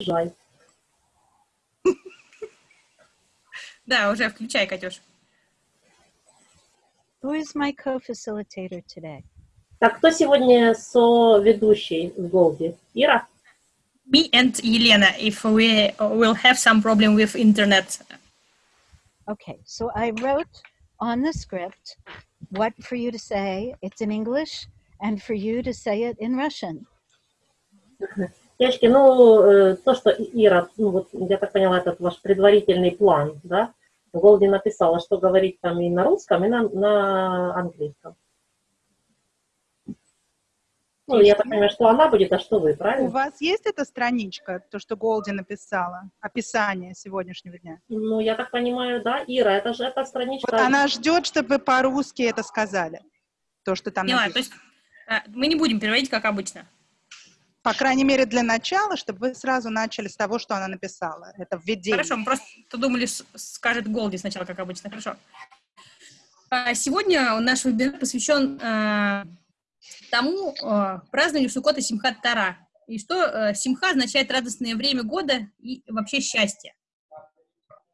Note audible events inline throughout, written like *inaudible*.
Жай. *laughs* Да, уже включай, Катюш. Who is my co-facilitator today? Так, кто сегодня со-ведущий в Голди? Ира? Me and Елена, if we will have some problem with internet. Okay, so I wrote on the script what for you to say. It's in English, and for you to say it in Russian. *laughs* Девочки, ну, э, то, что Ира, ну, вот, я так поняла, этот ваш предварительный план, да? Голди написала, что говорить там и на русском, и на, на английском. Ну, я так понимаю, что она будет, а что вы, У правильно? вас есть эта страничка, то, что Голди написала, описание сегодняшнего дня? Ну, я так понимаю, да, Ира, это же эта страничка. Вот она ждет, чтобы вы по-русски это сказали, то, что там Поняла, то есть э, мы не будем переводить, как обычно. По крайней мере, для начала, чтобы вы сразу начали с того, что она написала. Это введение. Хорошо, мы просто думали, скажет Голди сначала, как обычно. Хорошо. А, Сегодня наш вебинар посвящен э, тому э, празднованию Суккота Симхат Тара. И что э, Симха означает радостное время года и вообще счастье.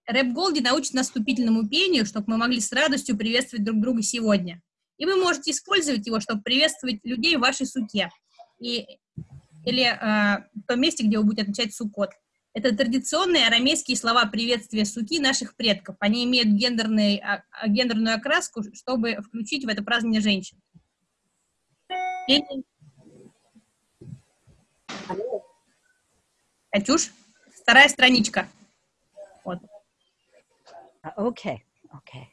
Рэп Голди научит нас вступительному пению, чтобы мы могли с радостью приветствовать друг друга сегодня. И вы можете использовать его, чтобы приветствовать людей в вашей суке. И, или э, в том месте, где вы будете отмечать Суккот. Это традиционные арамейские слова приветствия суки наших предков. Они имеют гендерный, а, а, гендерную окраску, чтобы включить в это празднование женщин. Катюш, вторая страничка. Вот. Uh, Okay, okay.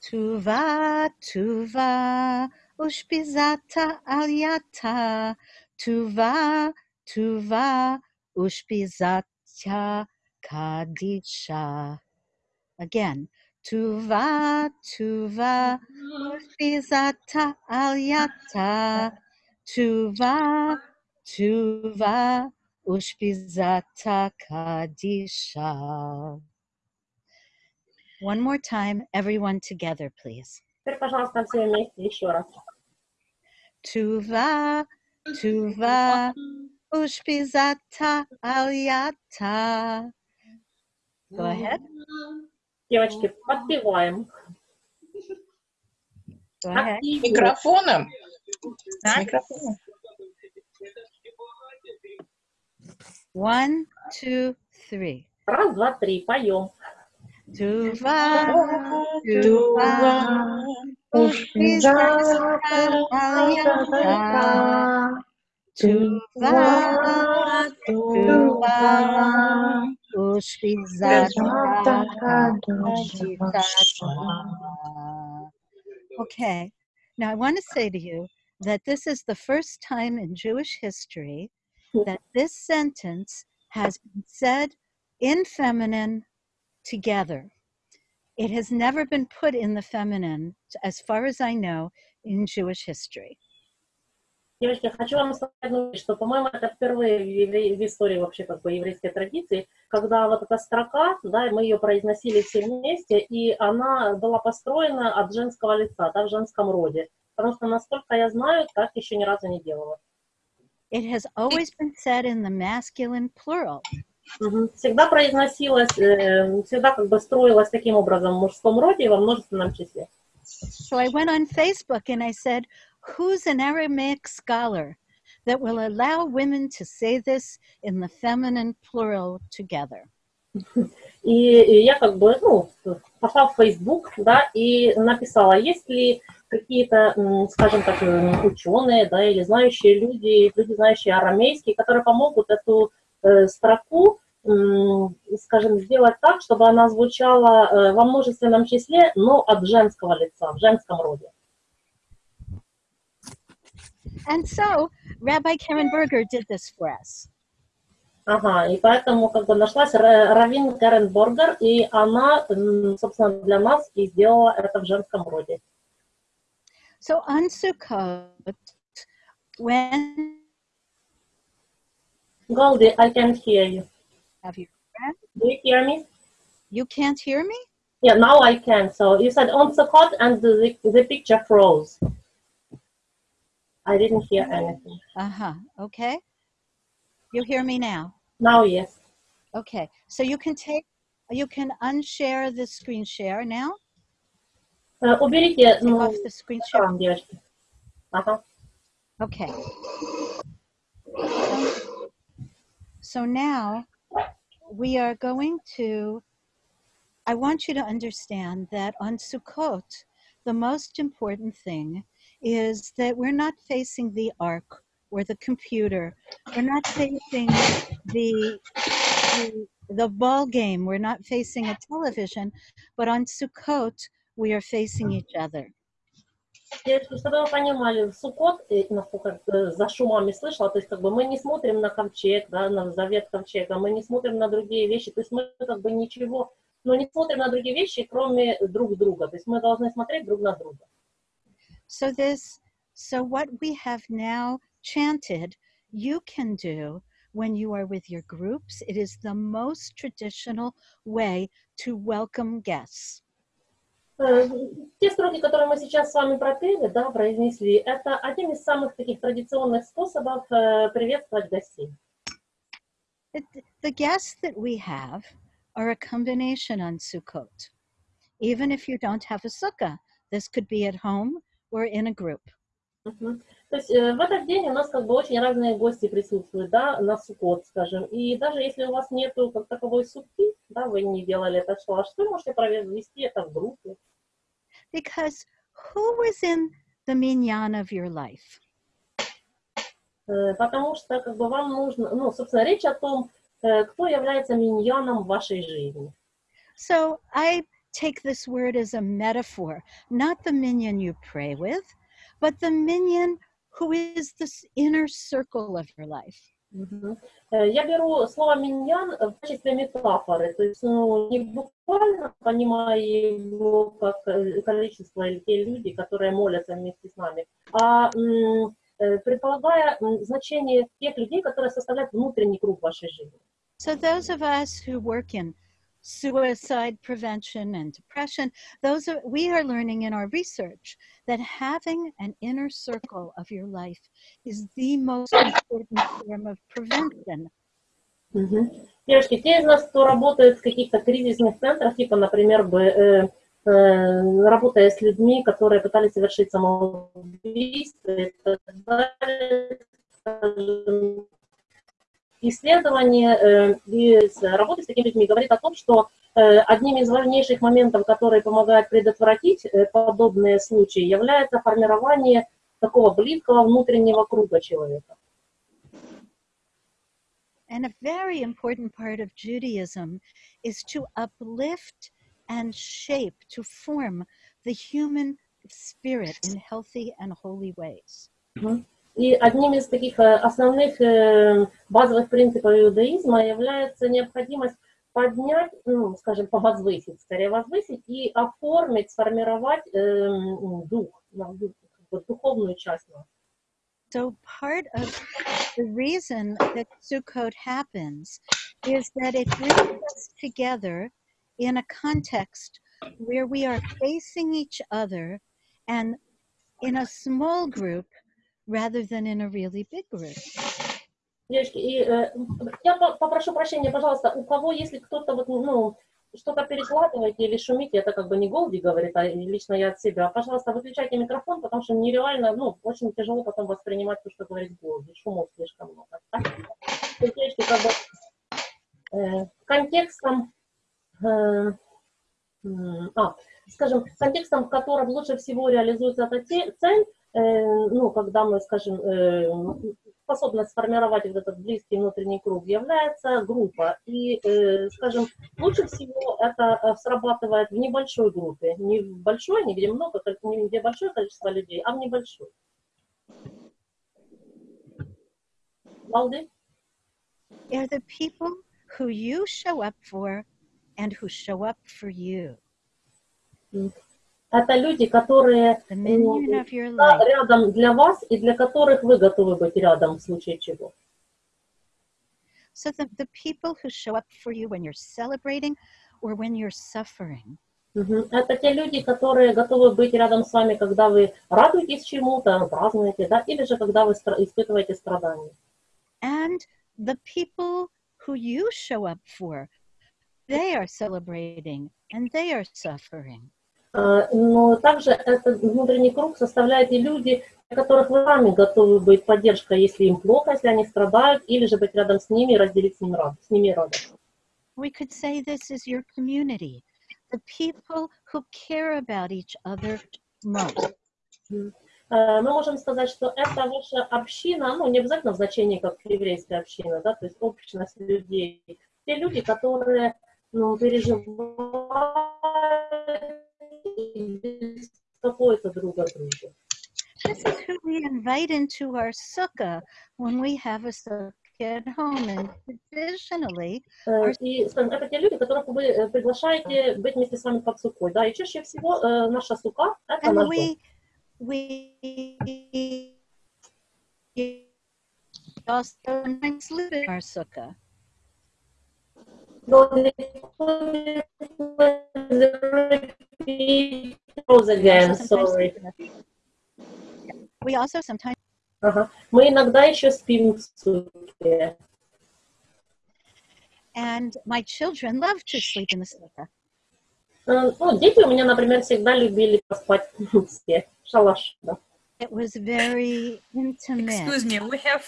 Tuva, tuva, ushpizata alyata. Tuva, tuva, ushpizata kadisha. Again. Tuva, tuva, ushpizata alyata. Tuva, tuva, ushpizata kadisha. One more time, everyone together, please. Теперь, пожалуйста, все вместе еще раз. Tuva, tuva, ushpizata alyata. Go ahead. Девочки, подпеваем. Go ahead. Активнее. Микрофоном? С Так. микрофоном. One, two, three. Раз, два, три, поем. Tuva, tuva, kadisha. Okay, now I want to say to you that this is the first time in Jewish history that this sentence has been said in feminine together. It has never been put in the feminine, as far as I know, in Jewish history. Девочки, хочу вам сказать, одну вещь, что, по-моему, это впервые в, евре- в истории вообще как бы еврейской традиции, когда вот эта строка, да, и мы ее произносили все вместе, и она была построена от женского лица, да, в женском роде. Потому что, насколько я знаю, так еще ни разу не делала. It has always been said in the masculine plural. Всегда произносилась, э, всегда как бы строилась таким образом в мужском роде и во множественном числе. So I went on Facebook and I said, Who's an Aramaic scholar that will allow women to say this in the feminine plural together? И, *laughs* и я как бы, ну, пошла в Facebook, да, и написала, есть ли какие-то, скажем так, м, ученые, да, или знающие люди, люди, знающие арамейский, которые помогут эту э, строку, м, скажем, сделать так, чтобы она звучала э, во множественном числе, но от женского лица, в женском роде. And so Rabbi Karen Berger did this for us. Ага, и поэтому как бы нашлась Ра- Равин Карен Боргер, и она, собственно, для нас и сделала это в женском роде. So on Sukkot, when Голди, I can hear you. have you Do you hear me? you can't hear me? Yeah, now I can. So you said on Sukkot and the, the picture froze. I didn't hear anything. Uh-huh. Okay. You hear me now? Now, yes. Okay. So you can take, you can unshare the screen share now. Э, Уберите Take ну, off the screen share. экран, девочки. Ага. Okay. So, now we are going to, I want you to understand that on Sukkot, the most important thing is that we're not facing the ark or the computer. We're not facing the, the, the ball game. We're not facing a television. But on Sukkot, we are facing each other. Чтобы вы понимали, в Суккот, э, насколько э, за шумами слышала, то есть как бы мы не смотрим на ковчег, да, на завет ковчега, мы не смотрим на другие вещи, то есть мы как бы ничего, ну не смотрим на другие вещи, кроме друг друга, то есть мы должны смотреть друг на друга. So this so what we have now chanted you can do when you are with your groups it is the most traditional way to welcome guests. Э, Те строки, которые мы сейчас с вами пропели, да, произнесли, это один из самых таких традиционных способов э, приветствовать гостей. The guests that we have are a combination on Sukkot. Even if you don't have a sukkah, this could be at home or in a group. Мгм. То есть э, в этот день у нас как бы очень разные гости присутствуют, да, на Суккот, скажем. И даже если у вас нету как таковой сутки, да, вы не делали это шалаш, вы можете провести это в группе. Because who was in the minyan of your life? Э, Потому что как бы вам нужно, ну, собственно, речь о том, э, кто является миньяном в вашей жизни. So I take this word as a metaphor, not the minion you pray with, but the minion who is this inner circle of your life. Э, Я беру слово миньян в качестве метафоры, то есть ну, не буквально понимая его как э, количество или те люди, которые молятся вместе с нами, а э, предполагая значение тех людей, которые составляют внутренний круг вашей жизни. So those of us who work in suicide prevention and depression, those are, we are learning in our research that having an inner circle of your life is the most important form of prevention. Мгм. Девушки, те из нас, кто работает в каких-то кризисных центрах, типа, например, бы, э, э, работая с людьми, которые пытались совершить самоубийство и так далее, скажем, исследование э, и с- работы с такими людьми говорит о том, что э, одним из важнейших моментов, которые помогают предотвратить э, подобные случаи, является формирование такого близкого внутреннего круга человека. And a very important part of Judaism is to uplift and shape, to form the human spirit in healthy and holy ways. И одним из таких э, основных э, базовых принципов иудаизма является необходимость поднять, ну, скажем, повозвысить, скорее возвысить и оформить, сформировать э, м, дух, ну, ду- как бы духовную часть нас. So, part of the reason that Sukkot happens is that it brings us together in a context where we are facing each other and in a small group rather than in a really big group. Девочки, и э, я по- попрошу прощения, пожалуйста, у кого, если кто-то вот, ну, что-то перекладываете или шумите, это как бы не Голди говорит, а лично я от себя. Пожалуйста, выключайте микрофон, потому что нереально, ну, очень тяжело потом воспринимать то, что говорит Голди. Шумов слишком много. Так? Девочки, как бы э, контекстом, э, м, а, скажем, контекстом, в котором лучше всего реализуется эта цель, э, ну, когда мы, скажем, э, способность сформировать вот этот близкий внутренний круг является группа. И, э, скажем, лучше всего это э, срабатывает в небольшой группе. Не в большой, не где много, не где большое количество людей, а в небольшой. Балды? They're the people who you show up for and who show up for you. Это люди, которые life. рядом для вас и для которых вы готовы быть рядом в случае чего. So the, the people who show up for you when you're celebrating or when you're suffering. Мгм. Это те люди, которые готовы быть рядом с вами, когда вы радуетесь чему-то, празднуете, да, или же когда вы стра- испытываете страдания. And the people who you show up for, they are celebrating and they are suffering. А, Но также этот внутренний круг составляют и люди, для которых вы сами готовы быть поддержкой, если им плохо, если они страдают, или же быть рядом с ними и разделить с, ним радость, с ними радость. We could say this is your community, the people who care about each other most. Э, Мы можем сказать, что это ваша община, ну, не обязательно в значении как еврейская община, да, то есть общность людей. Те люди, которые ну, переживают и беспокоятся друг о друге. This is who we invite into our sukkah when we have a sukkah at home. And traditionally, Э, И, скажем, это те люди, которых вы э, приглашаете быть вместе с вами под сукой, да, и чаще всего э, наша сука – это and наш дом. we we also sometimes live in our sukkah. Sorry. Yeah. We also sometimes Ага. Мы иногда еще спим в суке. and my children love to sleep in the sukkah. Э, Ну, дети у меня, например, всегда любили поспать в суке. Шалаш, да. It was very intimate. Excuse me, we have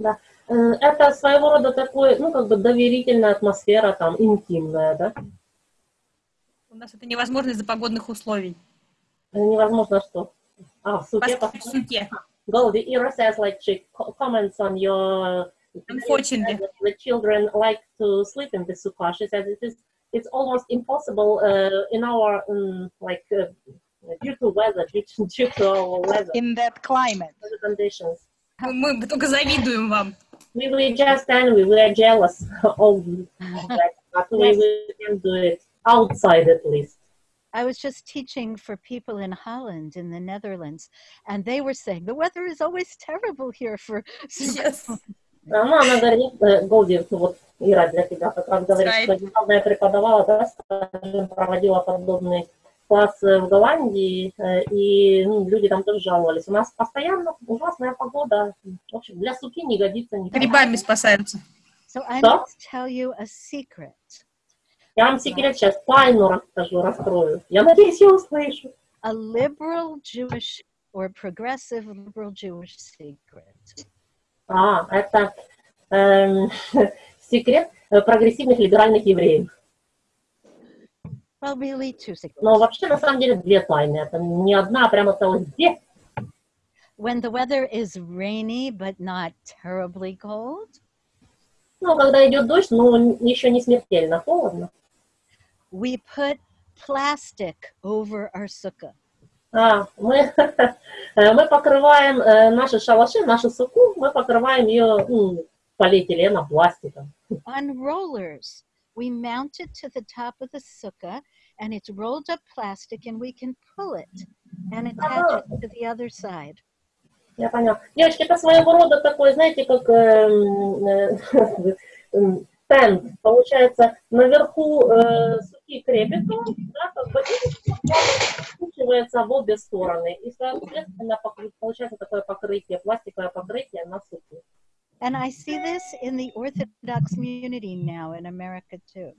Э, Это своего рода такой, ну, как бы доверительная атмосфера, там, интимная, да. у нас это невозможно из-за погодных условий. Э, Невозможно что. А, в суке в суке. Goldie, Ira says, like, she co- comments on your... Unfortunately. The children like to sleep in the sukkah. She says it is, it's almost impossible uh, in our, um, like, uh, due to weather, due to, due to our weather In that climate. conditions. Мы только завидуем вам. We were just angry, we are jealous *laughs* of that, but we, Yes. we can do it outside at least. I was just teaching for people in Holland, in the Netherlands, and they were saying the weather is always terrible here for *laughs* Yes. А, *laughs* Ну, она говорит, э, Голди, ну вот Ира для тебя как раз говорит, Right. что недавно я преподавала, да, скажем, проводила подобный класс э, в Голландии, э, и ну, люди там тоже жаловались. У нас постоянно ужасная погода. В общем, для суки не годится никак. Грибами спасаются. So I Что? must tell you a secret. Я вам секрет сейчас тайну расскажу, раскрою. Я надеюсь, я услышу. A liberal Jewish or progressive liberal Jewish secret. А, это эм, *laughs* секрет э, прогрессивных либеральных евреев. Но вообще, на самом деле, две тайны. Это не одна, а прямо целых две. When the weather is rainy but not terribly cold, Ну, когда идет дождь, но еще не смертельно холодно. we put plastic over our sukkah. А, мы, *laughs* мы покрываем э, наши шалаши, нашу суку, мы покрываем ее м, полиэтиленом, пластиком. On rollers, we mount it to the top of the sukkah and it's rolled up plastic and we can pull it and attach it to the other side. Я поняла. Девочки, это своего рода такой, знаете, как эм, э, м, тент. Получается, наверху э, суки крепится, да, как бы, и скручивается в обе стороны. И, соответственно, покры- получается такое покрытие, пластиковое покрытие на суке. And I see this in the Orthodox community now in America too.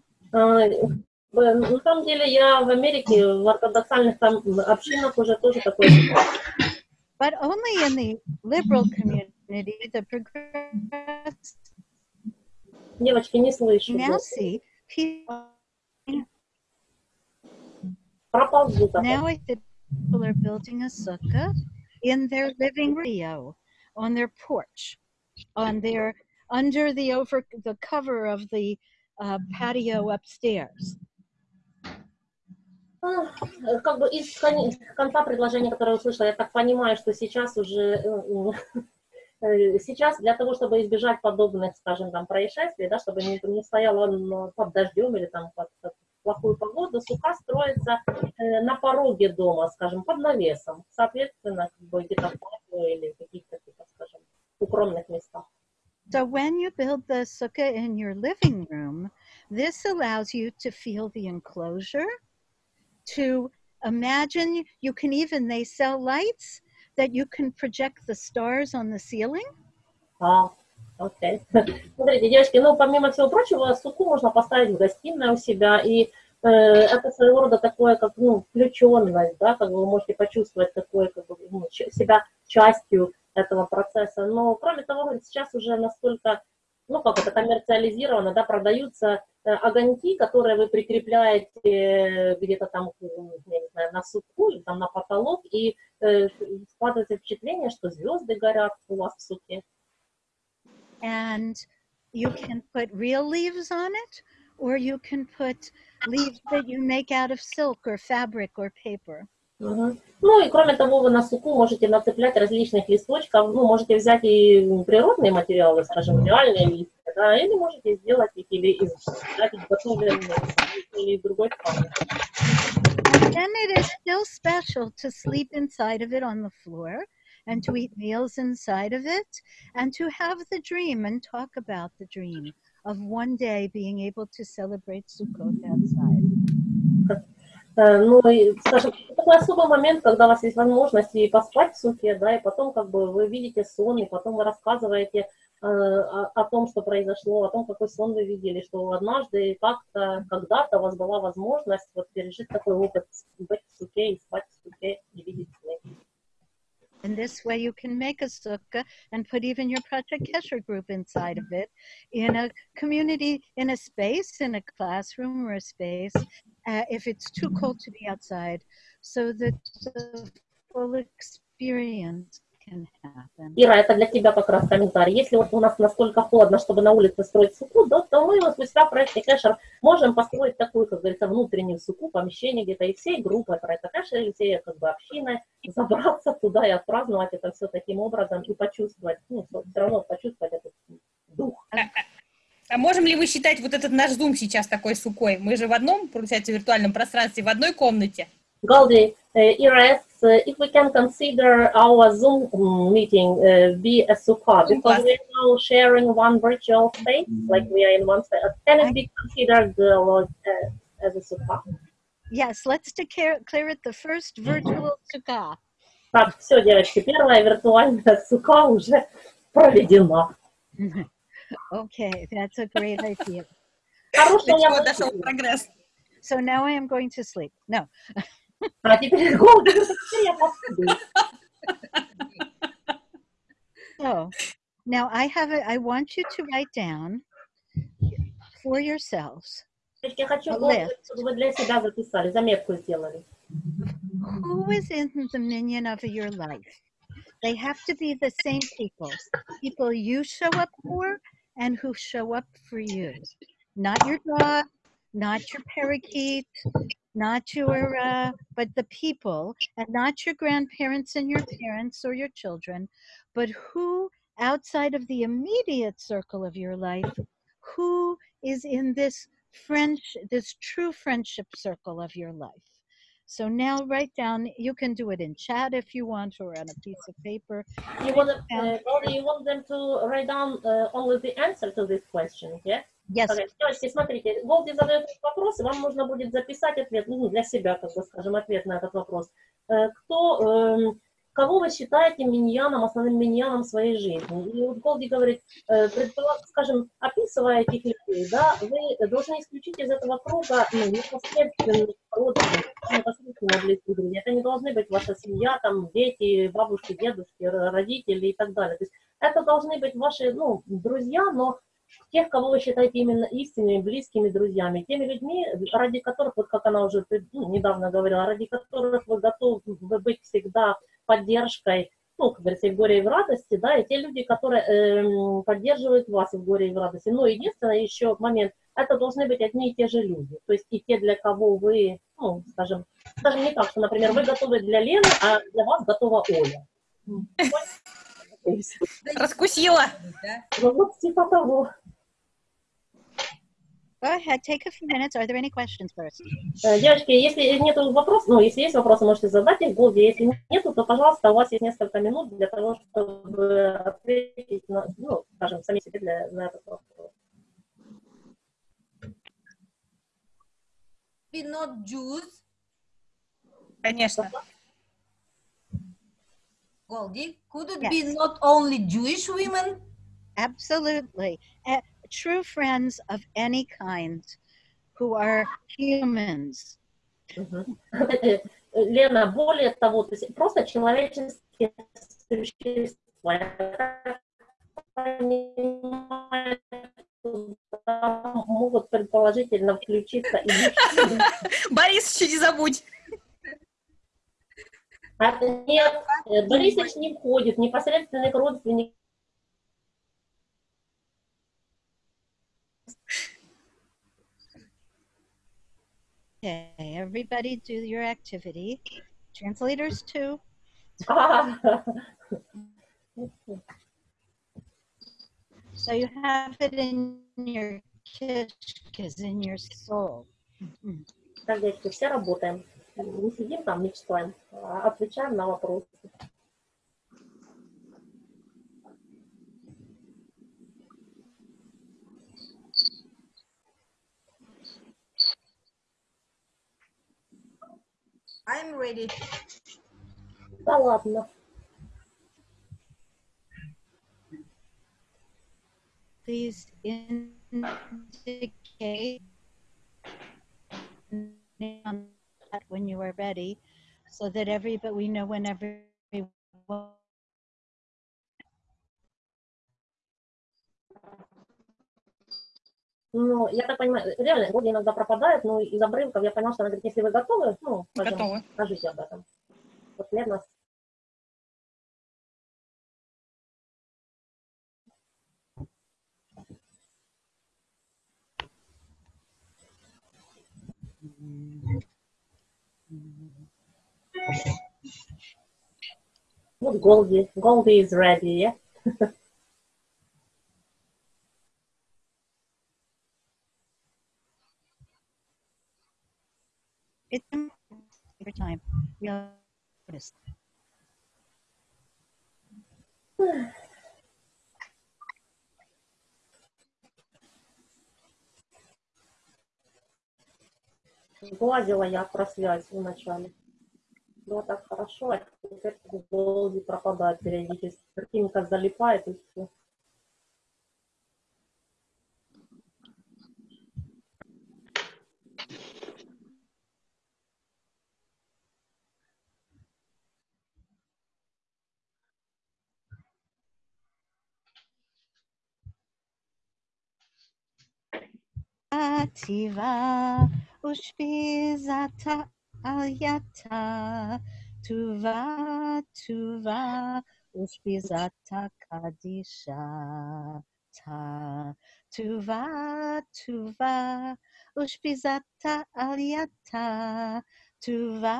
А, в- На самом деле я в Америке, в ортодоксальных там общинах уже тоже такое. *coughs* But only in the liberal community, the progressive Девочки, не слышу. now see people Пропал звук. now I think people are building a sukkah in their living room, on their porch, on their under the over the cover of the uh, patio upstairs. Как бы из кон- конца предложения, которое услышала, я так понимаю, что сейчас уже э, э, сейчас для того, чтобы избежать подобных, скажем, там происшествий, да, чтобы не, не стояло он под дождем или там под, под плохую погоду, сука строится э, на пороге дома, скажем, под навесом, соответственно, как бы где-то или каких-то, типа, скажем, укромных местах. So when you build the sukkah in your living room, this allows you to feel the enclosure, to imagine you can even they sell lights that you can project the stars on the ceiling. А, Окей. *laughs* Смотрите, девочки, ну, помимо всего прочего, суку можно поставить в гостиной у себя, и э, это своего рода такое, как, ну, включенность, да, как вы можете почувствовать такое, как бы, ну, себя частью этого процесса. Но, кроме того, сейчас уже настолько, ну, как это, коммерциализировано, да, продаются огоньки, которые вы прикрепляете где-то там, я не знаю, на суку или там на потолок, и э, складывается впечатление, что звезды горят у вас в суке. and you can put real leaves on it or you can put leaves that you make out of silk or fabric or paper. Мгм. Ну и кроме того, вы на суку можете нацеплять различных листочков, ну, можете взять и природные материалы, скажем, реальные листья, да, или можете сделать их или из да, изготовленные или другой ткани. And then it is still special to sleep inside of it on the floor and to eat meals inside of it and to have the dream and talk about the dream of one day being able to celebrate Sukkot outside. Э, Ну и, скажем, такой особый момент, когда у вас есть возможность и поспать в суке, да, и потом как бы вы видите сон, и потом вы рассказываете э, о, том, что произошло, о том, какой сон вы видели, что однажды как-то, когда-то у вас была возможность вот пережить такой опыт, быть в суке и спать в суке и видеть сны. And this way you can make a sukkah and put even your Project Kesher group inside of it in a community, in a space, in a classroom or a space, uh, if it's too cold to be outside, so that the full experience can happen. Ира, это для тебя как раз комментарий. Если вот у нас настолько холодно, чтобы на улице строить суку, да, то мы вот себя в проекте Кэшер можем построить такую, как говорится, внутреннюю суку, помещение где-то, и всей группой проекта Кэшер, или всей как бы общиной забраться туда и отпраздновать это все таким образом и почувствовать, ну, все равно почувствовать этот дух. А можем ли вы считать вот этот наш зум сейчас такой сукой? Мы же в одном, получается, виртуальном пространстве, в одной комнате. Galdi, uh, asks uh, if we can consider our Zoom mm, meeting uh, be a sukkah because we're now sharing one virtual space, like we are in one space. Can it be considered uh, uh, as a sukkah? Yes, let's declare clear it the first virtual sukkah. Так, все, девочки, первая виртуальная сука уже проведена. Okay, that's a great idea. So now I am going to sleep. No. *laughs* *laughs* so now I have a, I want you to write down for yourselves. Who is in the minion of your life? They have to be the same people. People you show up for and who show up for you. Not your dog, not your parakeet, not your, uh, but the people, and not your grandparents and your parents or your children, but who outside of the immediate circle of your life, who is in this French, this true friendship circle of your life. So now write down, you can do it in chat if you want or on a piece of paper. You want, uh, Goldi, you want them to write down uh, only the answer to this question, yeah? Yes, Окей, Девочки, смотрите, Голди задает этот вопрос, и вам нужно будет записать ответ, ну, для себя, как бы скажем, ответ на этот вопрос. Э, Кто, эм, кого вы считаете миньяном, основным миньяном своей жизни? И вот Голди говорит, э, скажем, описывая этих людей, да, вы должны исключить из этого круга ну, непосредственных непосредственно близких друзей. Это не должны быть ваша семья, там, дети, бабушки, дедушки, родители и так далее. То есть это должны быть ваши, ну, друзья, но тех, кого вы считаете именно истинными, близкими друзьями, теми людьми, ради которых, вот как она уже ну, недавно говорила, ради которых вы готовы быть всегда поддержкой, ну, как говорится, и в горе, и в радости, да, и те люди, которые эм, поддерживают вас и в горе, и в радости. Но единственное еще момент, это должны быть одни и те же люди, то есть и те, для кого вы, ну, скажем, скажем не так, что, например, вы готовы для Лены, а для вас готова Оля. Раскусила. Ну, вот типа того. go ahead, take a few minutes. Are there any questions first? Э, Девочки, если нет вопросов, ну, если есть вопросы, можете задать их в Голде. Если нету, то, пожалуйста, у вас есть несколько минут для того, чтобы ответить, на, ну, скажем, сами себе для, на этот вопрос. be not Jews, Конечно. Goldie? Could it Yes. be not only Jewish women? Absolutely. Eh, true friends of any kind who are humans. *laughs* Лена, более того, то есть просто человеческие существа. Я понимаю, могут предположительно включиться и. *laughs* Борис, еще не забудь. А, нет, э, Борисович не входит, непосредственных родственников. Okay, everybody do your activity. Translators too. *laughs* А, So you have it in your kishkas, in your soul. Так, девочки, все работаем. Не сидим там, мечтаем, а отвечаем на вопросы. I'm ready. Да ладно. Please indicate on that when you are ready, so that everybody we know when everyone. Ну, я так понимаю, реально, годы иногда пропадают, но из обрывков я поняла, что она говорит, если вы готовы, ну, Готовы. скажите об этом. Вот Лена Вот Голди. Голди is ready, yeah? It's every time. We notice. Гладила я про связь вначале. Было так хорошо, а теперь Голди пропадает периодически. Картинка залипает и все. ativa ushpizata ayata tuva tuva ushpizata kadisha ta tuva tuva ushpizata ayata tuva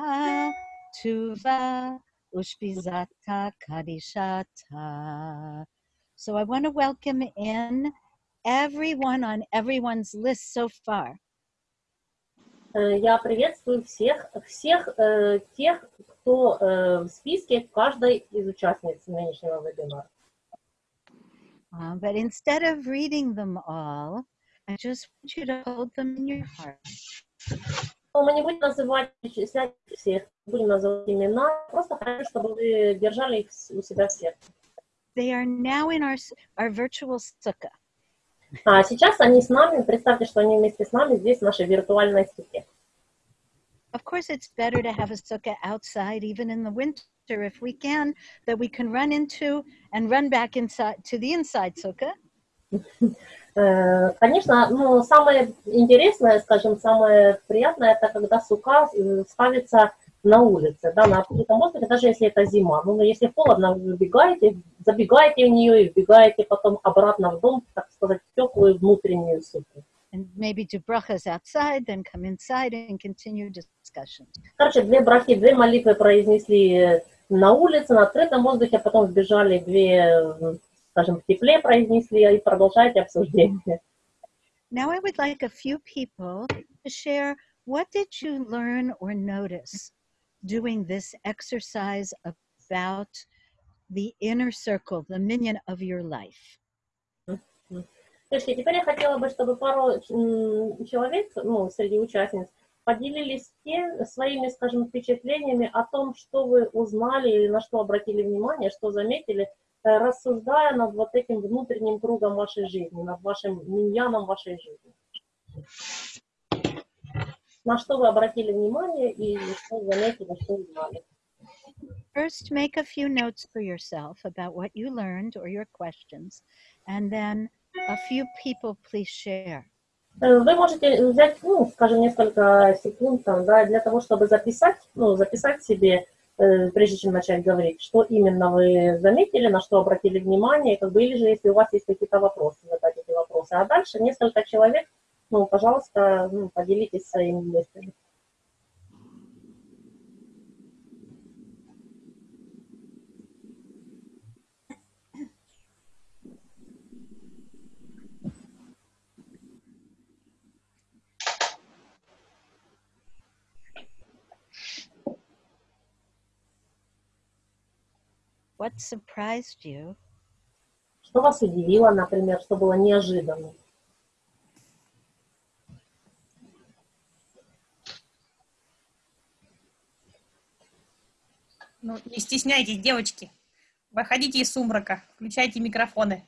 tuva ushpizata kadisha ta. So i want to welcome in everyone on everyone's list so far. Э, Я приветствую всех, всех э, тех, кто э, в списке каждой из участниц нынешнего вебинара. Uh, but instead of reading them all, I just want you to hold them in your heart. Но мы не будем называть перечислять всех, будем называть имена, просто хочу, чтобы вы держали их с- у себя в сердце. They are now in our, s- our virtual sukkah. А сейчас они с нами, представьте, что они вместе с нами здесь, в нашей виртуальной суке. Of course, it's better to have a sukkah outside, even in the winter, if we can, that we can run into and run back inside to the inside sukkah. *laughs* Э, Конечно, ну, самое интересное, скажем, самое приятное, это когда сука э, ставится на улице, да, на открытом воздухе, даже если это зима. Ну, если холодно, вы выбегаете, забегаете в нее и вбегаете потом обратно в дом, так сказать, в теплую внутреннюю. And maybe do brachas outside, then come inside and continue discussion. Короче, две брахи, две молитвы произнесли на улице, на открытом воздухе, потом вбежали две, скажем, в тепле произнесли и продолжаете обсуждение. Now, I would like a few people to share what did you learn or notice doing this exercise about the inner circle, the minion of your life. Девочки, теперь я хотела бы, чтобы пару человек, ну, среди участниц, поделились те, своими, скажем, впечатлениями о том, что вы узнали или на что обратили внимание, что заметили э, рассуждая над вот этим внутренним кругом вашей жизни, над вашим миньяном вашей жизни. На что вы обратили внимание и что заметили, что узнали. First, make a few notes for yourself about what you learned or your questions, and then a few people please share. Э, Вы можете взять, ну, скажем, несколько секунд там, да, для того, чтобы записать, ну, записать себе, э, прежде чем начать говорить, что именно вы заметили, на что обратили внимание, как бы, или же, если у вас есть какие-то вопросы, задать эти вопросы. А дальше несколько человек, ну, пожалуйста, ну, поделитесь своими мыслями. What surprised you? Что вас удивило, например, что было неожиданно? Ну, не стесняйтесь, девочки. Выходите из сумрака, включайте микрофоны.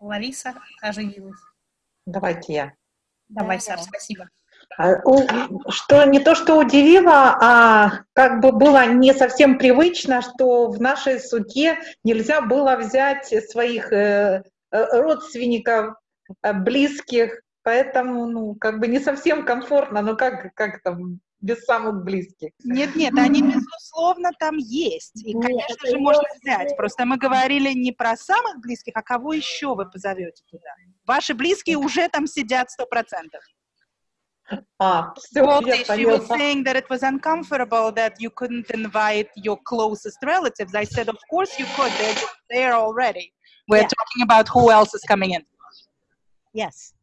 Лариса оживилась. Давайте я. Давай, Саш, спасибо. А, Что не то, что удивило, а как бы было не совсем привычно, что в нашей суде нельзя было взять своих э, э, родственников, э, близких, поэтому, ну, как бы не совсем комфортно, но как, как там, без самых близких. Нет, нет, они, безусловно, там есть. И, конечно же, можно взять. Просто мы говорили не про самых близких, а кого еще вы позовете туда. Ваши близкие уже там сидят сто процентов. А, все, Goldie, я she was saying that it was uncomfortable that you couldn't invite your closest relatives. I said, of course you could. They're there already. We're Yeah. talking about who else is coming in. Yes.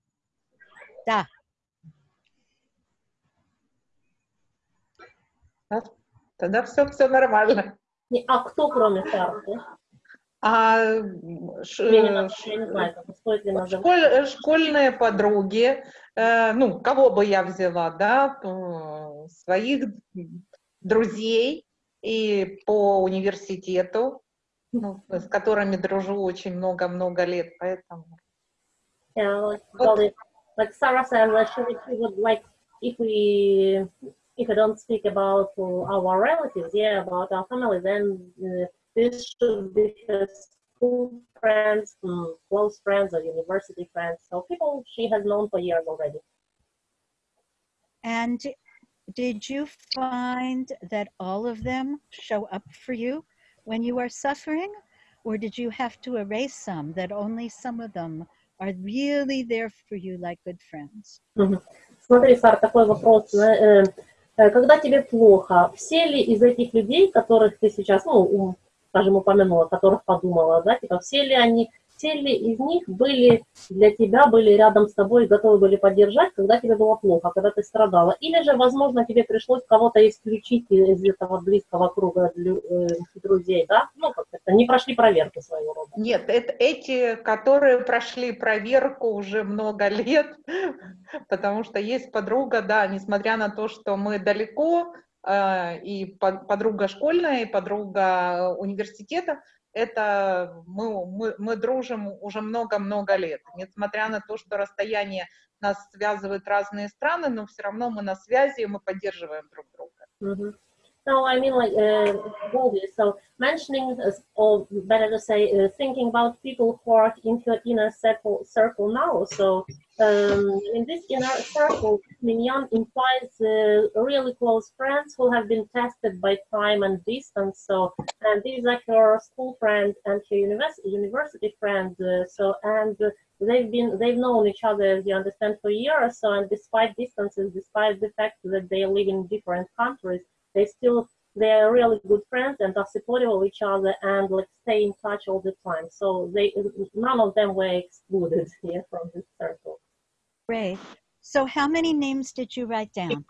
Da. Тогда все, все нормально. Не, А кто, кроме Сарки? А ш- Я ш- я не знаю, как стоит ли называть. Школь- э, школьные подруги, э, ну, кого бы я взяла, да, э, своих друзей и по университету, ну, с которыми дружу очень много-много лет, поэтому. Like, Вот. Like Sarah said, that she would, like if we if we don't speak about our relatives, yeah, about our family, then uh, this should be school friends, mm, close friends, or university friends. So people she has known for years already. And did you find that all of them show up for you when you are suffering? Or did you have to erase some that only some of them are really there for you like good friends? Смотри, Сар, такой вопрос. Э, э, Когда тебе плохо, все ли из этих людей, которых ты сейчас, ну, скажем, упомянула, которых подумала, да, типа, все ли они, все ли из них были для тебя, были рядом с тобой, готовы были поддержать, когда тебе было плохо, когда ты страдала? Или же, возможно, тебе пришлось кого-то исключить из этого близкого круга э, друзей, да? Ну, как это, не прошли проверку своего рода. Нет, это эти, которые прошли проверку уже много лет, *laughs* потому что есть подруга, да, несмотря на то, что мы далеко, э, и по- подруга школьная, и подруга университета, это мы, мы, мы дружим уже много-много лет. Несмотря на то, что расстояние нас связывает разные страны, но все равно мы на связи, и мы поддерживаем друг друга. Mhm. No, I mean like uh, Goldie. So mentioning, uh, or better to say, uh, thinking about people who are in inner circle, circle now. So um, in this inner circle, Minyan implies uh, really close friends who have been tested by time and distance. So and these are your school friends and your university university friends. Uh, so and uh, they've been they've known each other, as you understand, for years. So and despite distances, despite the fact that they live in different countries they still they are really good friends and are supportive of each other and like stay in touch all the time. So they none of them were excluded *laughs* here from this circle. Great. So, how many names did you write down?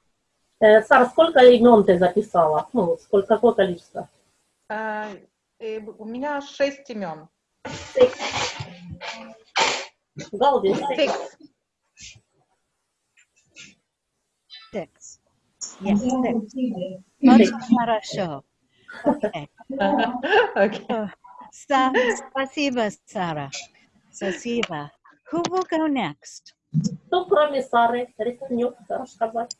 Э, Сара, сколько имен ты записала? Ну, сколько, какое количество? А, и у меня шесть имен. Six. Голди, six. Yes. Очень хорошо. Okay. Okay. So, Sa- спасибо, Sarah. Спасибо. Who will go next? Кто, кроме Сары, рискнет рассказать?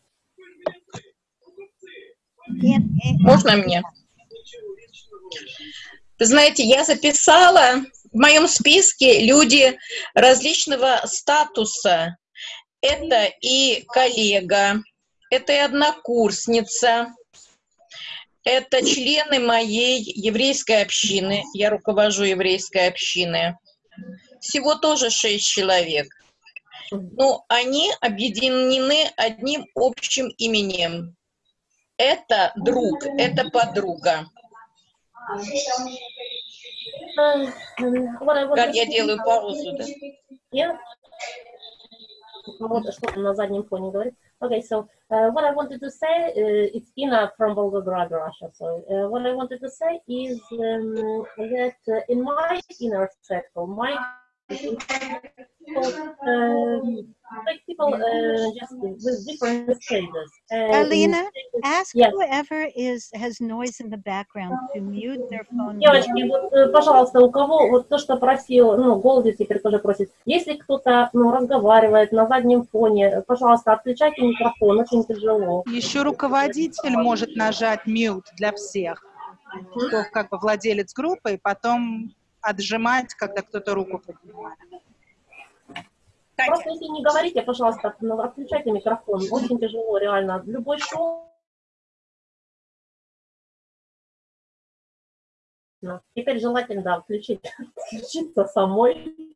Ian- Можно мне? Вы знаете, я записала в моем списке люди различного статуса. Это и коллега, это и однокурсница, это члены моей еврейской общины. Я руковожу еврейской общиной. Всего тоже шесть человек. Но они объединены одним общим именем. Это друг, это подруга. Галь, я делаю паузу, да? Yeah. Вот что на заднем фоне говорит. Okay, so uh, what I wanted to say, uh, it's Ina from Volgograd, Russia. So uh, what I wanted to say is um, that uh, in my inner circle, my um, people uh, just with different stages. And Alina, Ask Yes. whoever is has noise in the background to mute their phone. Девочки, вот, э, пожалуйста, у кого вот то, что просил, ну, Голди теперь тоже просит, если кто-то, ну, разговаривает на заднем фоне, пожалуйста, отключайте микрофон, очень тяжело. Еще руководитель может нажать mute для всех, кто как бы владелец группы, и потом отжимать, когда кто-то руку поднимает. Просто если не говорите, пожалуйста, ну, отключайте микрофон, очень тяжело, реально. Любой шум. Теперь желательно, да, включить, включиться *laughs* самой.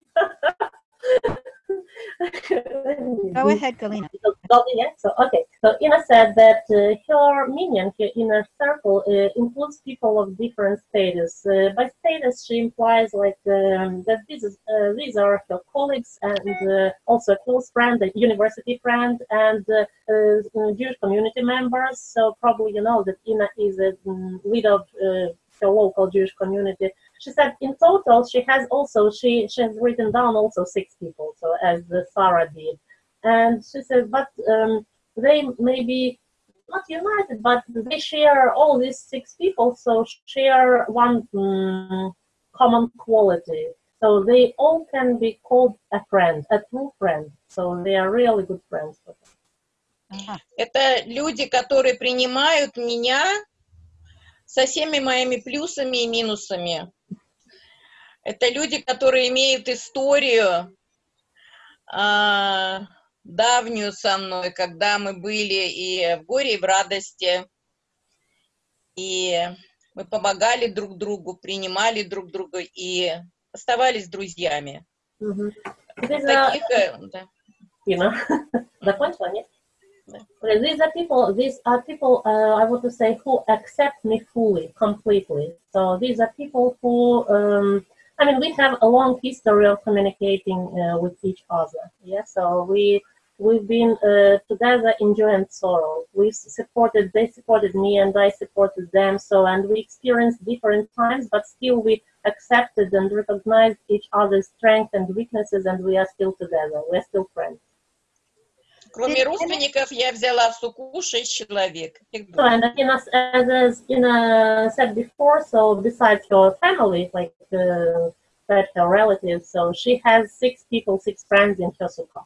Go ahead, Galina. So, yeah, so okay. So Ina said that uh, her minion, her inner circle, uh, includes people of different status. Uh, by status, she implies like um, that this is, uh, these are her colleagues and uh, also a close friend, a university friend, and uh, uh, Jewish community members. So probably you know that Ina is a um, leader of her local Jewish community. She said in total she has also she she has written down also six people, so as uh, Sarah did and she said, but um, they may be not united, but they share all these six people, so share one mm, common quality. So they all can be called a friend, a true friend. So they are really good friends. Ага. Это люди, которые принимают меня со всеми моими плюсами и минусами. Это люди, которые имеют историю а, давнюю со мной, когда мы были и в горе, и в радости. И мы помогали друг другу, принимали друг друга и оставались друзьями. Are, Таких, э, да. Ина, *laughs* закончила, нет? Okay, These are people. These are people. Uh, I want to say who accept me fully, completely. So these are people who. Um, I mean, we have a long history of communicating uh, with each other. Yeah. So we we've been uh, together in joy and sorrow. We supported. They supported me, and I supported them. So and we experienced different times, but still we accepted and recognized each other's strengths and weaknesses, and we are still together. We are still friends. Кроме родственников, я взяла в суку шесть человек. Их So, and in as, as, as Ina said before, so besides her family, like uh, that her relatives, so she has six people, six friends in her sukkah.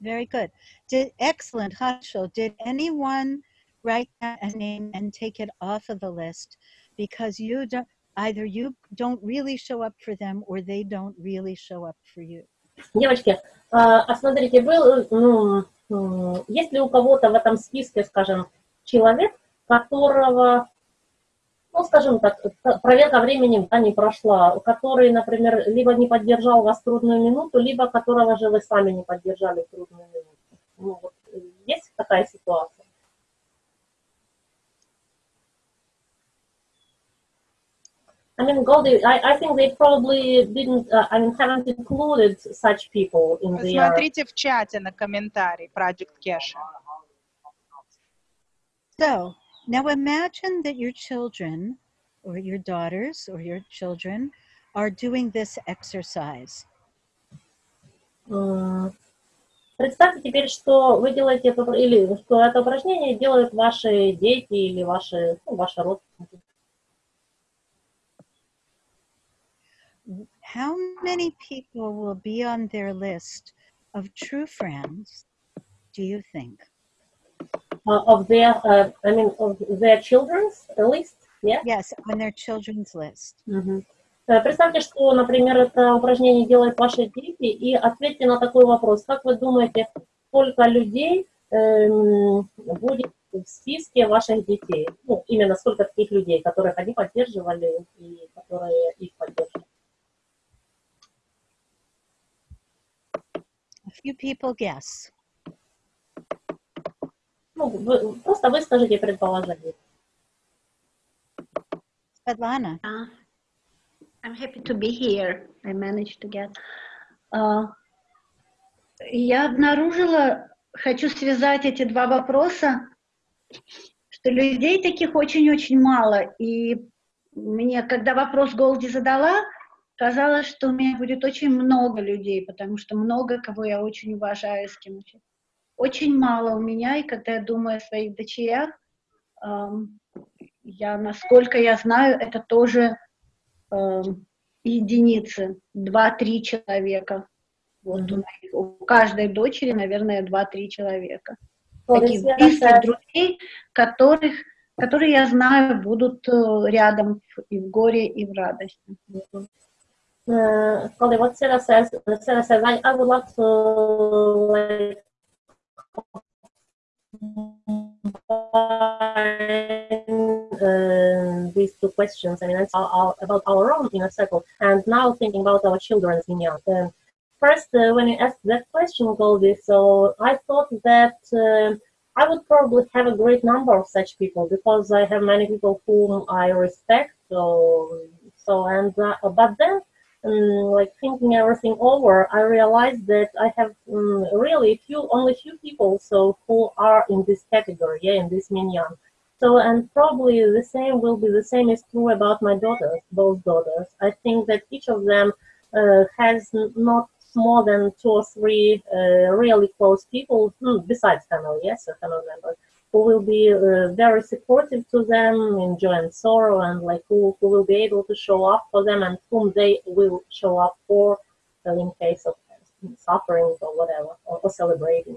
Very good. Did excellent, Hasho. Did anyone write down a name and take it off of the list because you don't either you don't really show up for them or they don't really show up for you? Девочки, а а смотрите, был, ну, м, есть ли у кого-то в этом списке, скажем, человек, которого, ну, скажем так, проверка временем да, не прошла, который, например, либо не поддержал вас в трудную минуту, либо которого же вы сами не поддержали в трудную минуту? Ну, вот, э, есть такая ситуация? I mean, Goldie, I, I think they probably didn't, uh, I mean, haven't included such people in their... Посмотрите в чате на комментарий Project Kesha. So now imagine that your children or your daughters or your children are doing this exercise. М, Представьте теперь, что вы делаете это, или что это упражнение делают ваши дети или ваши, ну, ваши родственники. How many people will be on their list of true friends, do you think? Uh, of their, uh, I mean, of their children's list, yeah? Yes, on their children's list. Мгм. Э, Представьте, что, например, это упражнение делают ваши дети, и ответьте на такой вопрос. Как вы думаете, сколько людей эм, будет в списке ваших детей? Ну, именно сколько таких людей, которых они поддерживали и которые их поддерживали? Few people guess. Ну, вы- просто выскажите предположение. Svetlana, Uh, I'm happy to be here. I managed to get. Uh, я обнаружила, хочу связать эти два вопроса, что людей таких очень-очень мало. И мне, когда вопрос Голди задала, казалось, что у меня будет очень много людей, потому что много кого я очень уважаю, с кем очень. Очень мало у меня, и когда я думаю о своих дочерях, ам, я, насколько я знаю, это тоже эм, единицы, два-три человека. Вот у, моих- у каждой дочери, наверное, два-три человека. Таких близких друзей, которых, которые, я знаю, будут э, рядом и в горе, и в радости. Uh, Colin, what Sarah says, Sarah says, I, I would like to like uh, these two questions. I mean, it's our, our, about our own inner circle, and now thinking about our children's minyan. Um, first, uh, when you asked that question, Goldie, so I thought that uh, I would probably have a great number of such people because I have many people whom I respect. So, so and uh, but then um, like thinking everything over, I realized that I have um, really few, only few people so who are in this category, yeah, in this minyan. So and probably the same will be the same is true about my daughters, both daughters. I think that each of them uh, has not more than two or three uh, really close people hmm, besides family, yes, family members who will be uh, very supportive to them in joy and sorrow and like who, who will be able to show up for them and whom they will show up for uh, in case of suffering or whatever or, or celebrating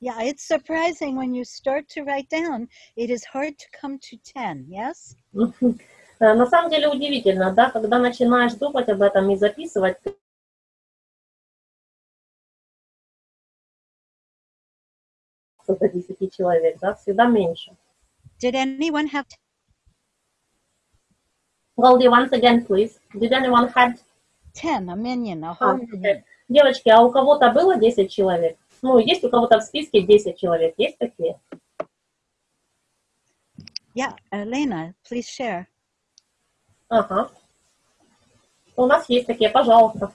yeah, it's surprising when you start to write down, it is hard to come to 10, yes? *laughs* Э, на самом деле удивительно да когда начинаешь думать об этом и записывать до 10 человек да всегда меньше Did anyone have Goldie, once again please did anyone have 10, a minion, a whole окей. Девочки, а у кого-то было 10 человек? Ну, есть у кого-то в списке 10 человек? Есть такие? Yeah, Elena, please share. Ага. У нас есть такие, пожалуйста.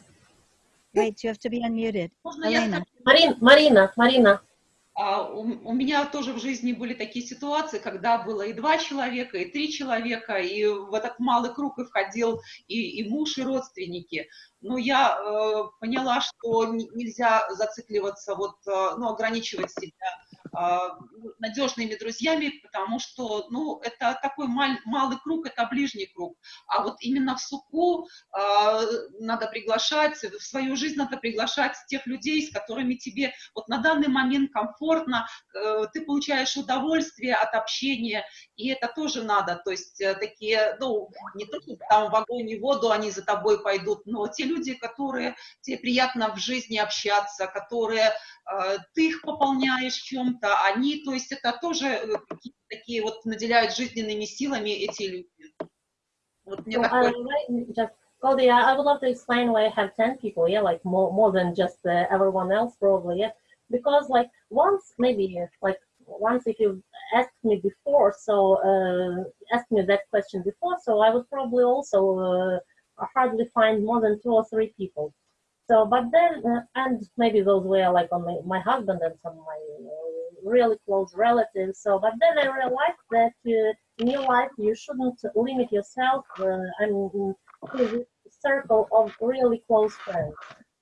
Wait, you have to be unmuted. Можно Elena. Марин, Марина, Марина. А, У меня тоже в жизни были такие ситуации, когда было и два человека, и три человека, и в этот малый круг и входил и, и муж, и родственники. Но я э, поняла, что нельзя зацикливаться, вот, э, ну, ограничивать себя надежными друзьями, потому что, ну, это такой маль- малый круг, это ближний круг. А вот именно в суку э, надо приглашать, в свою жизнь надо приглашать тех людей, с которыми тебе вот на данный момент комфортно, э, ты получаешь удовольствие от общения, и это тоже надо, то есть э, такие, ну, не то, что там в огонь и воду они за тобой пойдут, но те люди, которые тебе приятно в жизни общаться, которые э, ты их пополняешь чем-то, они, то есть это тоже э, какие-то такие вот наделяют жизненными силами эти люди. Вот мне So, такое I, just, Goldie, I I would love to explain why I have 10 people, yeah, like more, more than just uh, everyone else probably, yeah. Because like once, maybe like once if you asked me before, so uh, asked me that question before, so I would probably also uh, hardly find more than two or three people. So, but then, uh, and maybe those were like on my, my husband and some of my uh, really close relatives. So, but then I realized that uh, in your life you shouldn't limit yourself. Uh, I mean, to the circle of really close friends,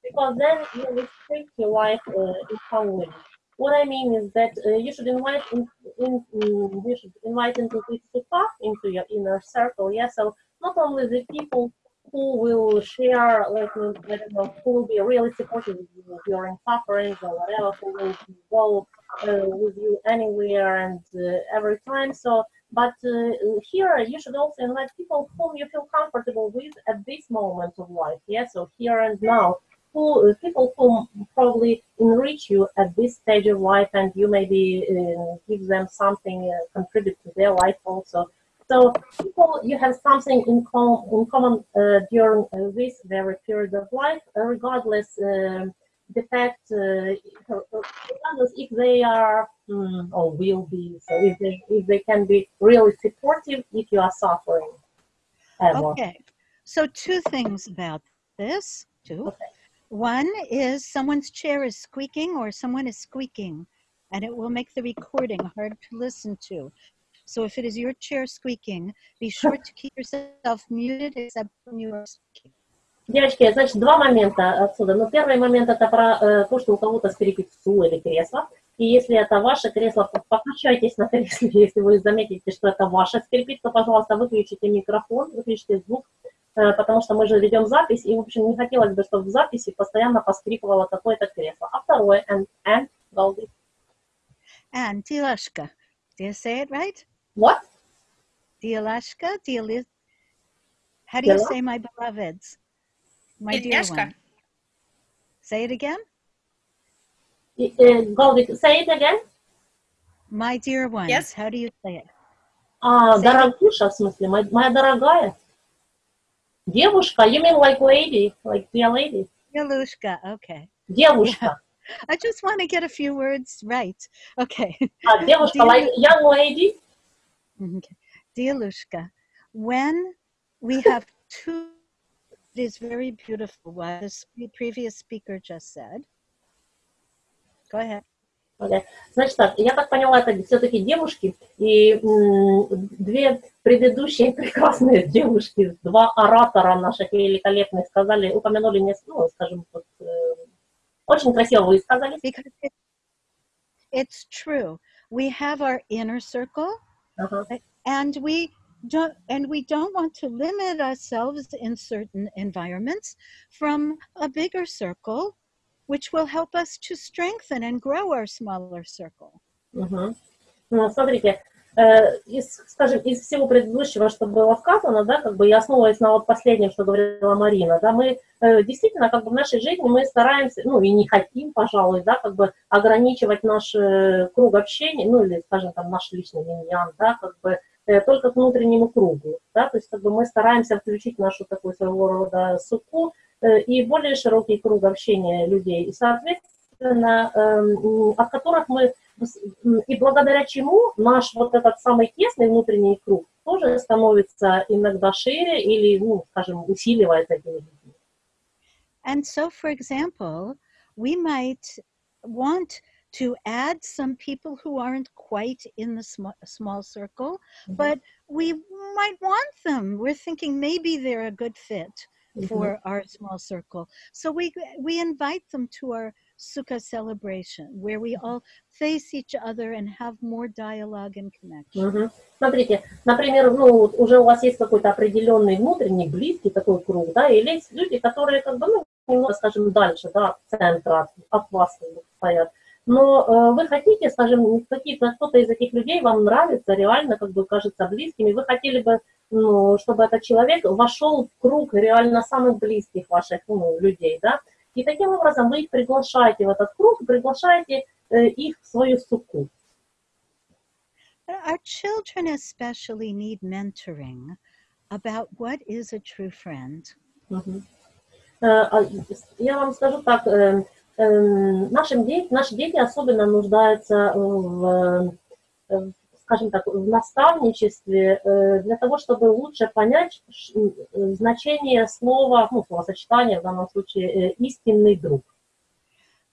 because then you restrict your life uh, in some way. What I mean is that uh, you should invite in, in, in, you should invite into this sukkah, into your inner circle. Yeah, so not only the people who will share, like I don't know, who will be really supportive during sufferings or whatever, who will go with you anywhere and uh, every time. So, but uh, here you should also invite people whom you feel comfortable with at this moment of life. Yeah, so here and now who, people who probably enrich you at this stage of life and you maybe uh, give them something, uh, contribute to their life also. So people, you have something in, com in common uh, during uh, this very period of life, uh, regardless um, the fact, uh, if they are mm, or will be, so if they, if they can be really supportive if you are suffering. Ever. Okay, so two things about this, two. Okay. One is someone's chair is squeaking or someone is squeaking, and it will make the recording hard to listen to. So if it is your chair squeaking, be sure to keep yourself muted except when you are speaking. Девочки, значит, два момента отсюда. Ну, первый момент это про э, то, что у кого-то скрипит стул или кресло. И если это ваше кресло, покачайтесь на кресле. *laughs* Если вы заметите, что это ваше скрипит, то, пожалуйста, выключите микрофон, выключите звук, Э, потому что мы же ведем запись, и, в общем, не хотелось бы, чтобы в записи постоянно поскрипывало какое-то кресло. А второе, and, and, Голди. And Dilashka. Do you say it right? What? Dilashka? Dil How do you say my beloveds? My dear one. Say it again. Uh, Голди, say it again. My dear ones. Yes. How do you say it? А, Say it. дорогуша, в смысле, моя, моя дорогая. Девушка, you mean like lady, like dear lady? Yalushka. Okay. Девушка. *laughs* I just want to get a few words right. Okay. А, девушка, Dear- like young lady. *laughs* Okay. Dialushka, when we have two, it is very beautiful what the previous speaker just said. Go ahead. Окей. Значит так, я так поняла, это все-таки девушки, и две предыдущие *laughs* прекрасные девушки, два оратора наших великолепных сказали, упомянули, не, ну, скажем, вот, э, очень красиво вы сказали. Because it, it's true. We have our inner circle Ага. and we don't and we don't want to limit ourselves in certain environments from a bigger circle which will help us to strengthen and grow our smaller circle. Мгм. Ну, смотрите, э, из, скажем, из всего предыдущего, что было сказано, да, как бы я основываясь на вот последнем, что говорила Марина, да, мы э, действительно как бы в нашей жизни мы стараемся, ну и не хотим, пожалуй, да, как бы ограничивать наш э, круг общения, ну или, скажем, там наш личный миньян, да, как бы только к внутреннему кругу, да, то есть как бы мы стараемся включить нашу такую своего рода суку э, и более широкий круг общения людей, и, соответственно, эм, от которых мы и благодаря чему наш вот этот самый тесный внутренний круг тоже становится иногда шире или, ну, скажем, усиливается этими людьми. And so, for example, we might want to add some people who aren't quite in the sm- small circle, Mhm. but we might want them. We're thinking maybe they're a good fit for our small circle. So we we invite them to our Sukkah celebration where we all face each other and have more dialogue and connection. Мгм. Смотрите, например, ну, вот уже у вас есть какой-то определенный внутренний, близкий такой круг, да, или есть люди, которые как бы, ну, немного, скажем, дальше, да, от центра, от, от вас как бы стоят. Но э, вы хотите, скажем, какие-то, кто-то из этих людей вам нравится, реально, как бы кажется близким, и вы хотели бы, ну, чтобы этот человек вошел в круг реально самых близких ваших ну, людей, да, и таким образом вы их приглашаете в этот круг, приглашаете э, их в свою суку. Our children especially need mentoring about what is a true friend. Мгм. Э, а, Я вам скажу так, э, э, нашим де- наши дети особенно нуждаются в, э, скажем так, в наставничестве э, для того, чтобы лучше понять значение слова, ну, словосочетания в данном случае э, истинный друг.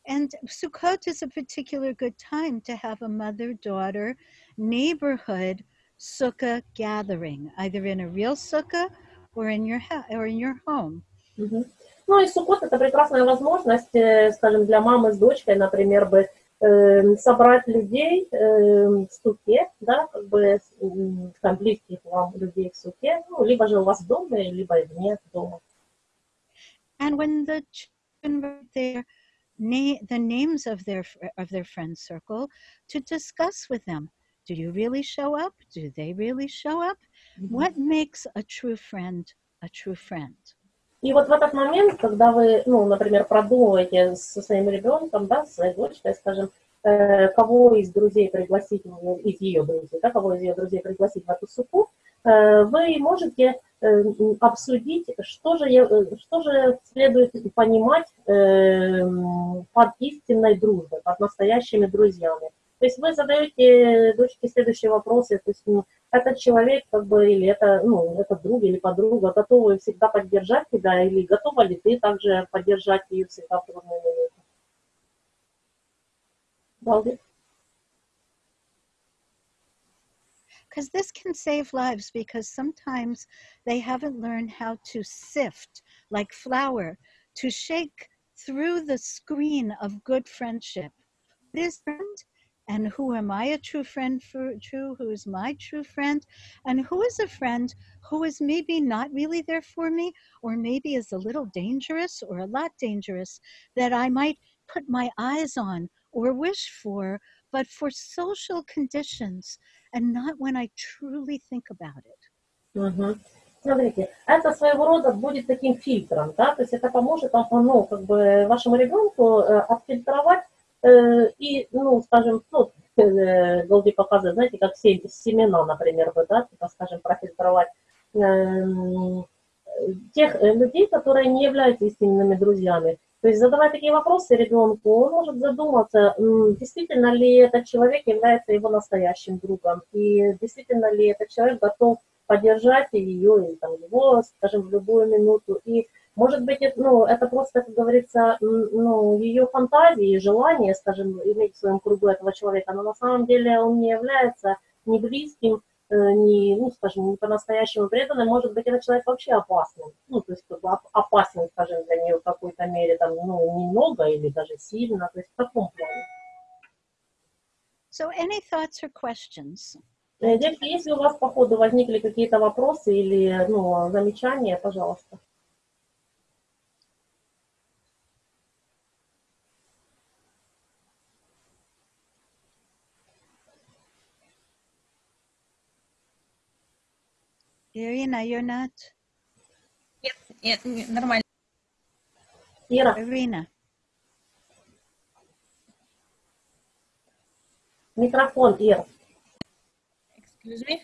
And Sukkot is a particular good time to have a mother daughter neighborhood sukkah gathering, either in a real sukkah or in your or in your home. Мгм. Ну и Суккот– это прекрасная возможность, э, скажем, для мамы с дочкой, например, бы э, собрать людей э, в суке, да, как бы там, близких вам людей в суке, ну, либо же у вас в доме, либо вне дома. And when the children write their na- the names of their of their friend circle, to discuss with them, do you really show up? Do they really show up? What makes a true friend a true friend? И вот в этот момент, когда вы, ну, например, продумываете со своим ребенком, да, со своей дочкой, скажем, э, кого из друзей пригласить, из ее друзей, да, кого из ее друзей пригласить в эту суку, э, вы можете э, обсудить, что же, что же следует понимать под истинной дружбой, под настоящими друзьями. То есть вы задаете дочке следующие вопросы, то есть ну, этот человек, как бы, или это, ну, это друг или подруга, готовы всегда поддержать тебя, или готова ли ты также поддержать ее всегда в трудные минуты? Балди? Because this can save lives because sometimes they haven't learned how to sift like flour, to shake through the screen of good friendship. What is friend? And who am I a true friend for true? Who is my true friend? And who is a friend who is maybe not really there for me, or maybe is a little dangerous or a lot dangerous that I might put my eyes on or wish for, but for social conditions and not when I truly think about it. Мгм. Смотрите, это своего рода будет таким фильтром, да, то есть это поможет вам, ну, как бы вашему ребенку э, отфильтровать э, и, ну, скажем, ну, э, Голди показывает, знаете, как се- семена, например, бы, да, типа, скажем, профильтровать эм, тех э, людей, которые не являются истинными друзьями. То есть задавая такие вопросы ребенку, он может задуматься, действительно ли этот человек является его настоящим другом, и действительно ли этот человек готов поддержать ее или там, его, скажем, в любую минуту. И может быть, это, ну, это просто, как говорится, ну, ее фантазии, желание, скажем, иметь в своем кругу этого человека, но на самом деле он не является ни близким, э, не, ну, скажем, не по-настоящему преданным, может быть, этот человек вообще опасным, ну, то есть опасен, скажем, для нее в какой-то мере, там, ну, немного или даже сильно, то есть в таком плане. So, any thoughts or questions? Э, Девочки, если у вас по ходу возникли какие-то вопросы или, ну, замечания, пожалуйста. Irina, you're not. Нет, не- нормально. Ира, Irina. микрофон, Ира. Excuse me.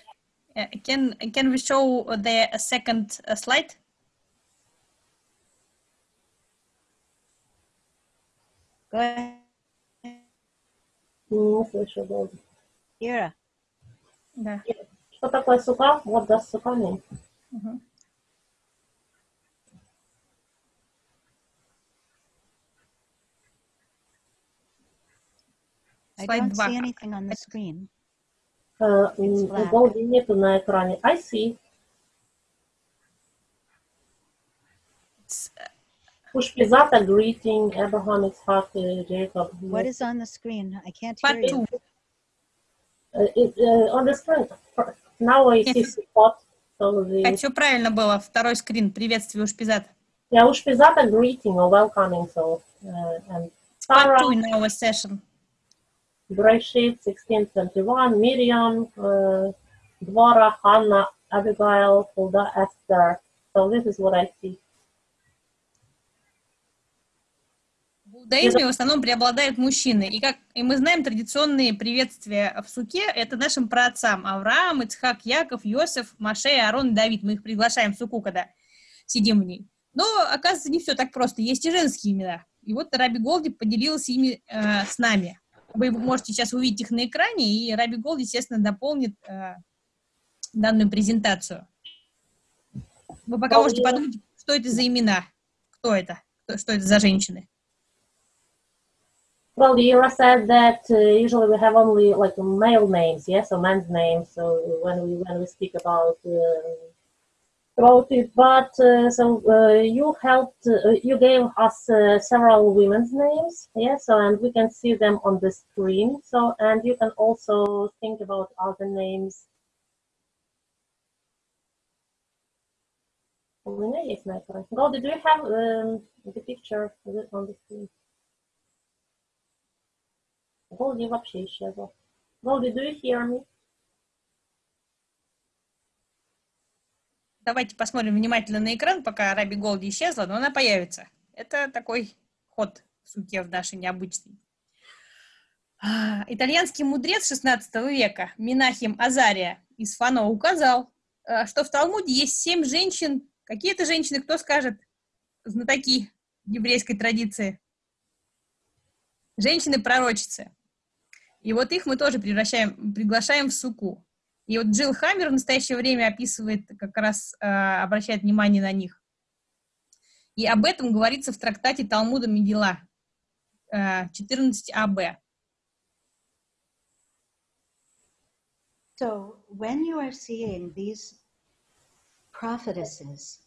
Uh, can can we show the second uh, slide? Go ahead. Не слышу, Голди. Ira. Да. Что такое сука? Вот да, сука mean. Мгм. I Slide don't два. see anything on the screen. Э, м, black. Голди нету на экране. I see. It's, uh, Push Pizata, greeting, Abraham, Isaac, uh, Jacob. What is on the screen? I can't hear Part you. two. Uh, it, uh, on the screen. Now I see support. So the, Так, все правильно было. Второй скрин. Приветствие, Ушпизат. yeah, Push Pizata, greeting or welcoming. So, uh, and Part Sarah, two in our session. Breshit, 1621, Miriam, uh, Dvora, Hannah, Abigail, Hulda, Esther. So this is what I see. Иудаизме в основном преобладают мужчины. И, как, и мы знаем, традиционные приветствия в суке – это нашим праотцам. Авраам, Ицхак, Яков, Йосиф, Маше, Аарон, Давид. Мы их приглашаем в суку, когда сидим в ней. Но, оказывается, не все так просто. Есть и женские имена. И вот Раби Голди поделился ими э, с нами. Вы можете сейчас увидеть их на экране, и Раби Голди, естественно, дополнит э, данную презентацию. Вы пока можете подумать, что это за имена, кто это, кто- что это за женщины. Well, Yura said that uh, usually we have only like male names, yes, or men's names. So when we when we speak about uh, voted, but uh, so uh, you helped, uh, you gave us uh, several women's names, yes. so and we can see them on the screen, so and you can also think about other names. Go, do you have um, the picture on the screen? Голди вообще исчезла. Голди, do you hear me? Давайте посмотрим внимательно на экран, пока Раби Голди исчезла, но она появится. Это такой ход в суке в нашей необычный. А, итальянский мудрец 16 века Минахим Азария из Фано указал, а, что в Талмуде есть семь женщин. Какие это женщины, кто скажет? Знатоки еврейской традиции. Женщины-пророчицы. И вот их мы тоже превращаем, приглашаем в суку. И вот Джилл Хаммер в настоящее время описывает, как раз э, обращает внимание на них. И об этом говорится в трактате Талмуда Мегила э, 14аб. So when you are seeing these prophetesses,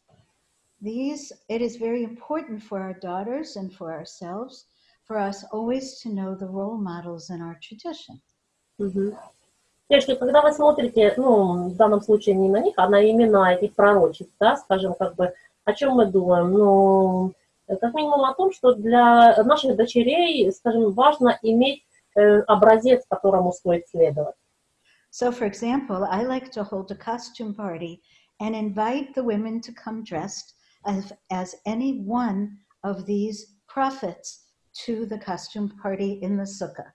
these it is very important for our daughters and for ourselves, for us always to know the role models in our tradition. Мгм. Девочки, когда вы смотрите, ну, в данном случае не на них, а на имена этих пророчеств, да, скажем, как бы, о чем мы думаем? Ну, э, как минимум о том, что для наших дочерей, скажем, важно иметь э, образец, которому стоит следовать. So, for example, I like to hold a costume party and invite the women to come dressed as, as any one of these prophets to the costume party in the sukkah.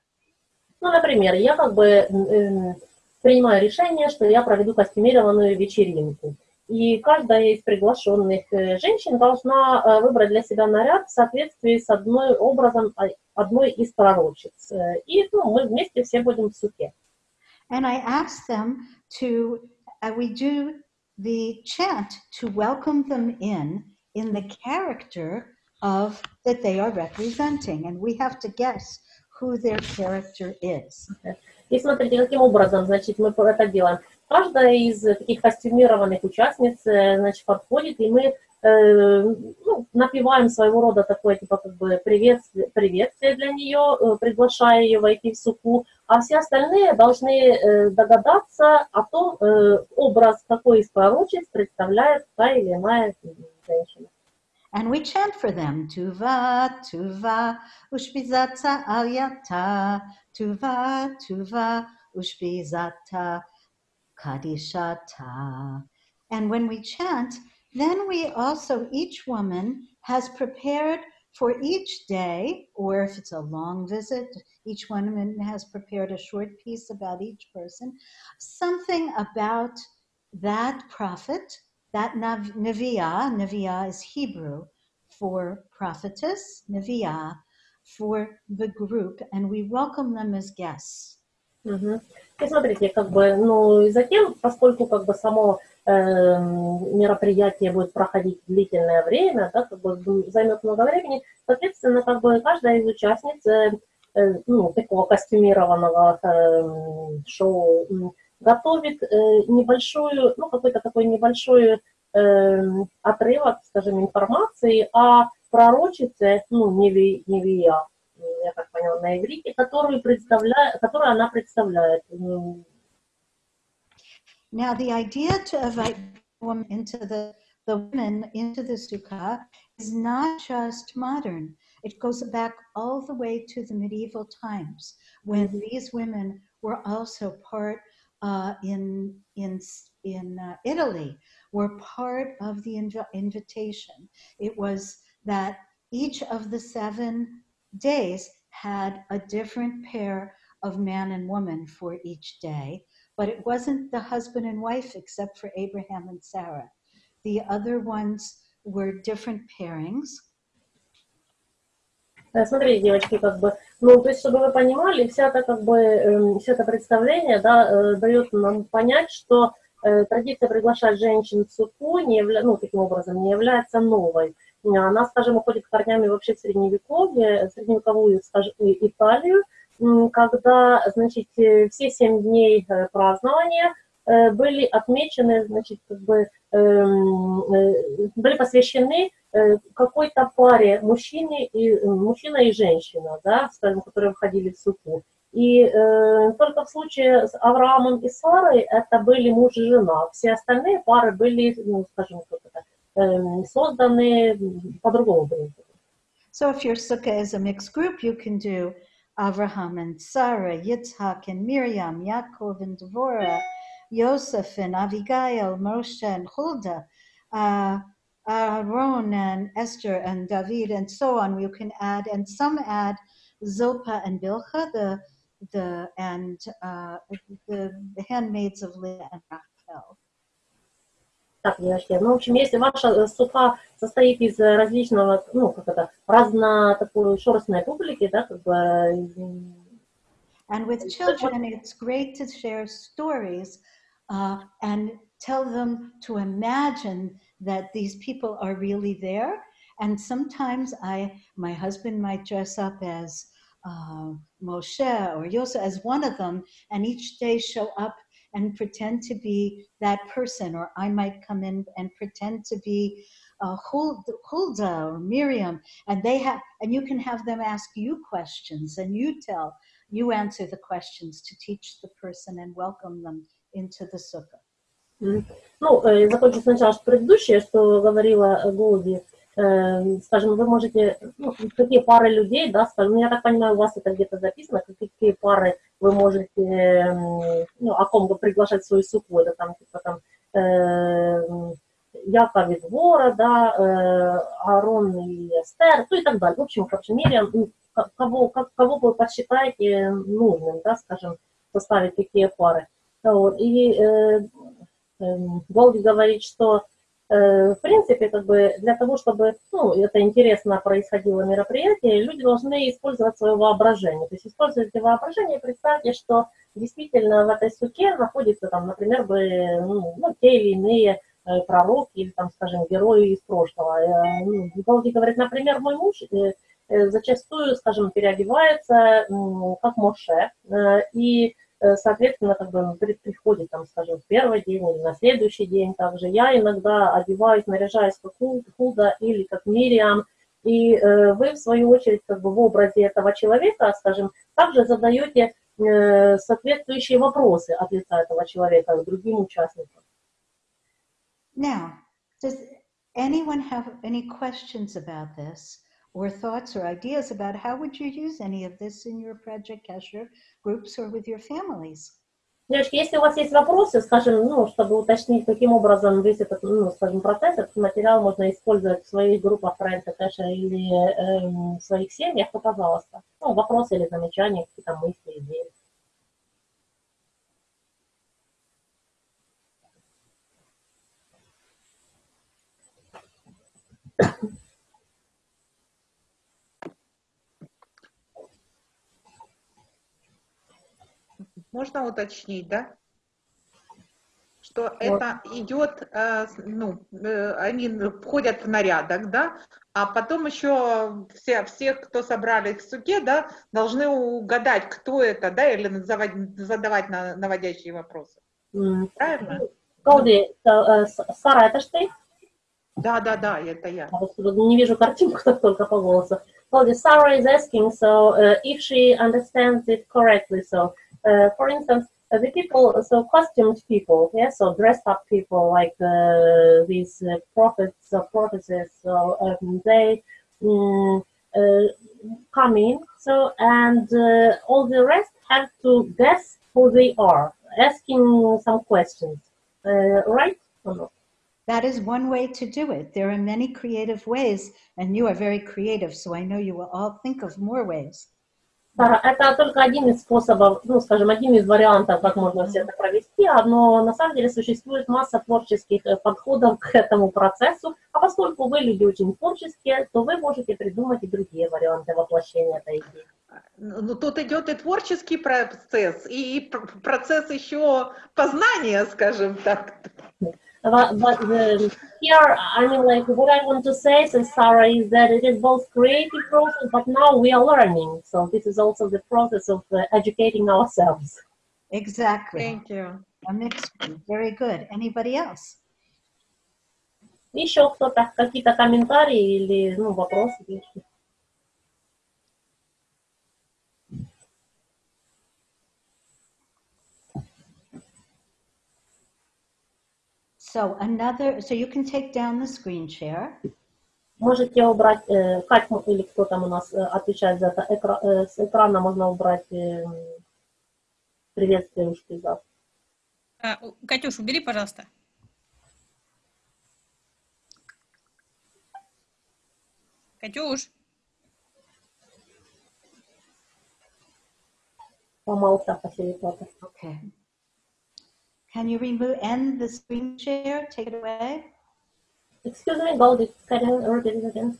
Ну, например, я как бы м, принимаю решение, что я проведу костюмированную вечеринку. И каждая из приглашенных э, женщин должна э, выбрать для себя наряд в соответствии с одной образом а, одной из пророчиц. Э, И ну, мы вместе все будем в суке. And I ask them to, uh, we do the chant to welcome them in, in the character of that they are representing. And we have to guess who their character is. И смотрите, каким образом, значит, мы это делаем. Каждая из таких костюмированных участниц, э, значит, подходит, и мы э, ну, напеваем своего рода такое, типа, как бы приветствие, приветствие для нее, э, приглашая ее войти в суку, а все остальные должны э, догадаться о том, э, образ какой из пророчеств представляет та или иная женщина. And we chant for them, Tuva, Tuva, Ushbizata Alyata, Tuva, Tuva, Ushbizata Kadishata. And when we chant, then we also, each woman has prepared for each day, or if it's a long visit, each woman has prepared a short piece about each person, something about that prophet, that nav- Neviah, Neviah is Hebrew for prophetess, Neviah for the group, and we welcome them as guests. Мгм. И смотрите, как бы, ну, и затем, поскольку как бы само эм, мероприятие будет проходить длительное время, да, как бы займет много времени, соответственно, как бы каждая из участниц э, э, ну, такого костюмированного эм, шоу готовит э, небольшую, ну, какой-то такой небольшой эм, отрывок, скажем, информации о пророчице, ну, Неви, Невия, я так поняла, на иврите, которую, представляет, которую она представляет. Now, the idea to invite women into the, the women into the sukkah is not just modern. It goes back all the way to the medieval times when these women were also part uh, in in in uh, Italy were part of the inv- invitation. It was that each of the seven days had a different pair of man and woman for each day, but it wasn't the husband and wife except for Abraham and Sarah. The other ones were different pairings. Э, Смотрите, девочки, как бы, ну, то есть, чтобы вы понимали, вся это, как бы, эм, все это представление, да, э, дает нам понять, что э, традиция приглашать женщин в суку, не явля... ну, таким образом, не является новой. Она, скажем, уходит корнями вообще в средневековье, в средневековую, скажем, Италию, когда, значит, э, все семь дней празднования были отмечены, значит, как бы были посвящены э, какой-то паре мужчине и, мужчина и женщина, да, скажем, которые входили в суку. И э, только в случае с Авраамом и Сарой это были муж и жена. Все остальные пары были, ну, скажем, как это, э, созданы по другому. So if your sukkah is a mixed group, you can do Abraham and Sarah, Yitzhak and Miriam, Yaakov and Devorah, Yosef and Abigail, Moshe and Huldah, uh, Aaron and Esther and David, and so on. You can add, and some add Zilpah and Bilha, the the and uh, the, the handmaids of Leah and Rachel. Так, девочки, ну, в общем, если ваша сука состоит из различного, ну, как это, разно такой шерстной публики, да, как бы... And with children, it's great to share stories uh, and tell them to imagine that these people are really there. And sometimes I, my husband might dress up as uh, Moshe or Yosef as one of them, and each day show up and pretend to be that person, or I might come in and pretend to be uh, Hulda or Miriam, and they have, and you can have them ask you questions, and you tell, you answer the questions to teach the person and welcome them into the sukkah. Ну, закончу сначала что предыдущее, что говорила Голди. Скажем, вы можете, ну, какие пары людей, да, скажем, я так понимаю, у вас это где-то записано, какие пары вы можете, ну, о ком вы приглашать свою суку, это там, типа, там, э, Яков из Вора, да, э, Арон и Эстер, ну и так далее. В общем, в общем мере, кого, как, кого вы посчитаете нужным, да, скажем, составить такие пары. Вот. И э, э, Голди говорит, что Э, в принципе, как бы для того, чтобы ну, это интересно происходило мероприятие, люди должны использовать свое воображение. То есть используйте воображение представьте, что действительно в этой суке находится, там, например, бы, ну, ну, те или иные э, пророки или, там, скажем, герои из прошлого. Э, ну, Голди говорит, например, мой муж зачастую, скажем, переодевается как Моше, и Э, соответственно, как бы приходит, там, скажем, в первый день или на следующий день также. Я иногда одеваюсь, наряжаюсь как Худа или как Мириам, и э, вы, в свою очередь, как бы в образе этого человека, скажем, также задаете э, соответствующие вопросы от лица этого человека к другим участникам. Now, does anyone have any questions about this? or thoughts or ideas about how would you use any of this in your Project Kesher groups or with your families? Девочки, если у вас есть вопросы, скажем, ну, чтобы уточнить, каким образом весь этот, ну, скажем, процесс, этот материал можно использовать в своих группах проекта Кэша или э, в своих семьях, то, пожалуйста. Ну, вопросы или замечания, какие-то мысли, идеи. Можно уточнить, да? Что вот. это идет, э, ну, э, они входят в нарядок, да, а потом еще все, все, кто собрали в суке, да, должны угадать, кто это, да, или задавать, задавать наводящие вопросы. Mm. Правильно? Колди, э, Сара, это ж ты? Да, да, да, это я. Не вижу картинку, только по голосу. Колди, Sarah is asking, so uh, if she understands it correctly, so for instance, uh, the people, so costumed people, yeah, so dressed up people like uh, these uh, prophets or prophetess, so um, they um, come in, so and all the rest have to guess who they are, asking some questions, right? That is one way to do it. There are many creative ways, and you are very creative, so I know you will all think of more ways. Это только один из способов, ну, скажем, один из вариантов, как можно все это провести, но на самом деле существует масса творческих э, подходов к этому процессу, а поскольку вы люди очень творческие, то вы можете придумать и другие варианты воплощения этой идеи. Ну, тут идет и творческий процесс, и процесс еще познания, скажем так. But, but the, here, I mean, like, what I want to say, so Sarah, is that it is both creative process, but now we are learning. So this is also the process of uh, educating ourselves. Exactly. Thank you. A mixed Very good. Anybody else? Еще кто-то, какие-то комментарии или ну, вопросы? So another, so you can take down the screen share. Можете убрать, э, Кать или кто там у нас э, отвечает за это, экра, э, с экрана можно убрать э, приветствие уж пейзаж. А, Катюш, убери, пожалуйста. Катюш. Помолчав, фасилитатор. Okay. Can you remove, end the screen share, take it away? Excuse me, Goldie, can you repeat it again?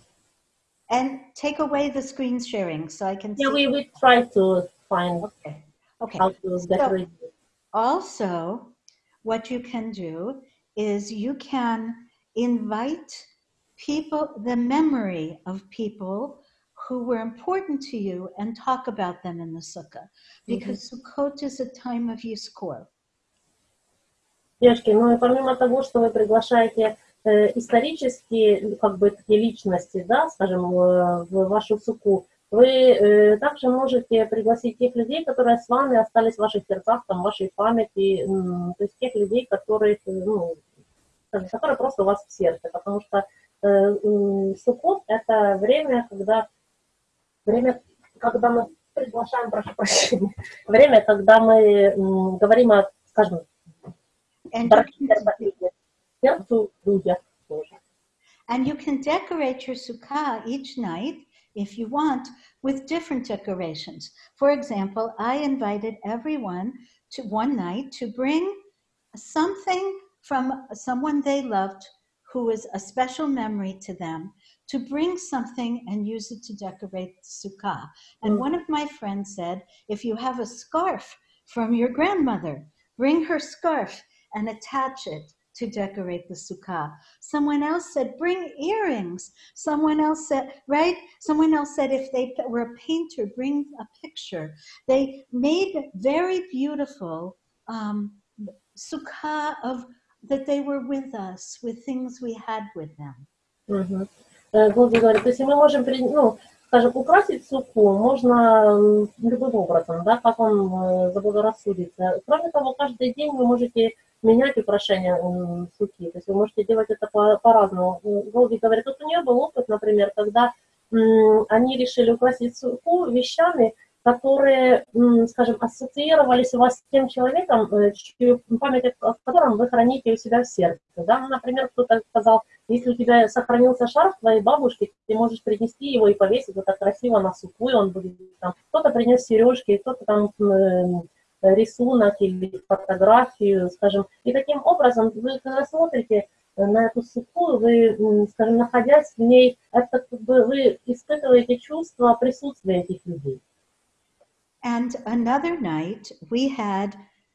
And take away the screen sharing so I can Yeah, we, we try to find Okay. Okay. how to it. Also, what you can do is you can invite people, the memory of people who were important to you and talk about them in the sukkah. Mm-hmm. Because Sukkot is a time of Yizkor. Девушки, ну и помимо того, что вы приглашаете э, исторические, как бы такие личности, да, скажем, э, в вашу суку, вы э, также можете пригласить тех людей, которые с вами остались в ваших сердцах, там, в вашей памяти, м, то есть тех людей, которые, ну, скажем, которые просто у вас в сердце, потому что э, м, Суккот – это время, когда, время, когда мы приглашаем, прошу прощения, *laughs* время, когда мы м, говорим о, скажем, and. And you can decorate your sukkah each night if you want with different decorations. For example, I invited everyone to one night to bring something from someone they loved who was a special memory to them to bring something and use it to decorate the sukkah. And one of my friends said, if you have a scarf from your grandmother, bring her scarf and attach it to decorate the sukkah. Someone else said, bring earrings. Someone else said, right? Someone else said, if they were a painter, bring a picture. They made very beautiful um, sukkah of that they were with us, with things we had with them. Мгм. Э, Голди говорит, то есть мы можем, при- ну, скажем, украсить суку можно м, любым образом, да, как он э, заблагорассудится. Кроме того, каждый день вы можете менять украшения м, суки, то есть вы можете делать это по- по-разному. М, Голди говорит, вот у нее был опыт, например, когда они решили украсить суку вещами, которые, скажем, ассоциировались у вас с тем человеком, э, память о котором вы храните у себя в сердце. Да? Ну, например, кто-то сказал, если у тебя сохранился шарф твоей бабушки, ты можешь принести его и повесить вот так красиво на суку, и он будет там. Кто-то принес сережки, кто-то там рисунок или фотографию, скажем. И таким образом вы, когда смотрите на эту суку, вы, м, скажем, находясь в ней, это как бы вы испытываете чувство присутствия этих людей. And another night, we had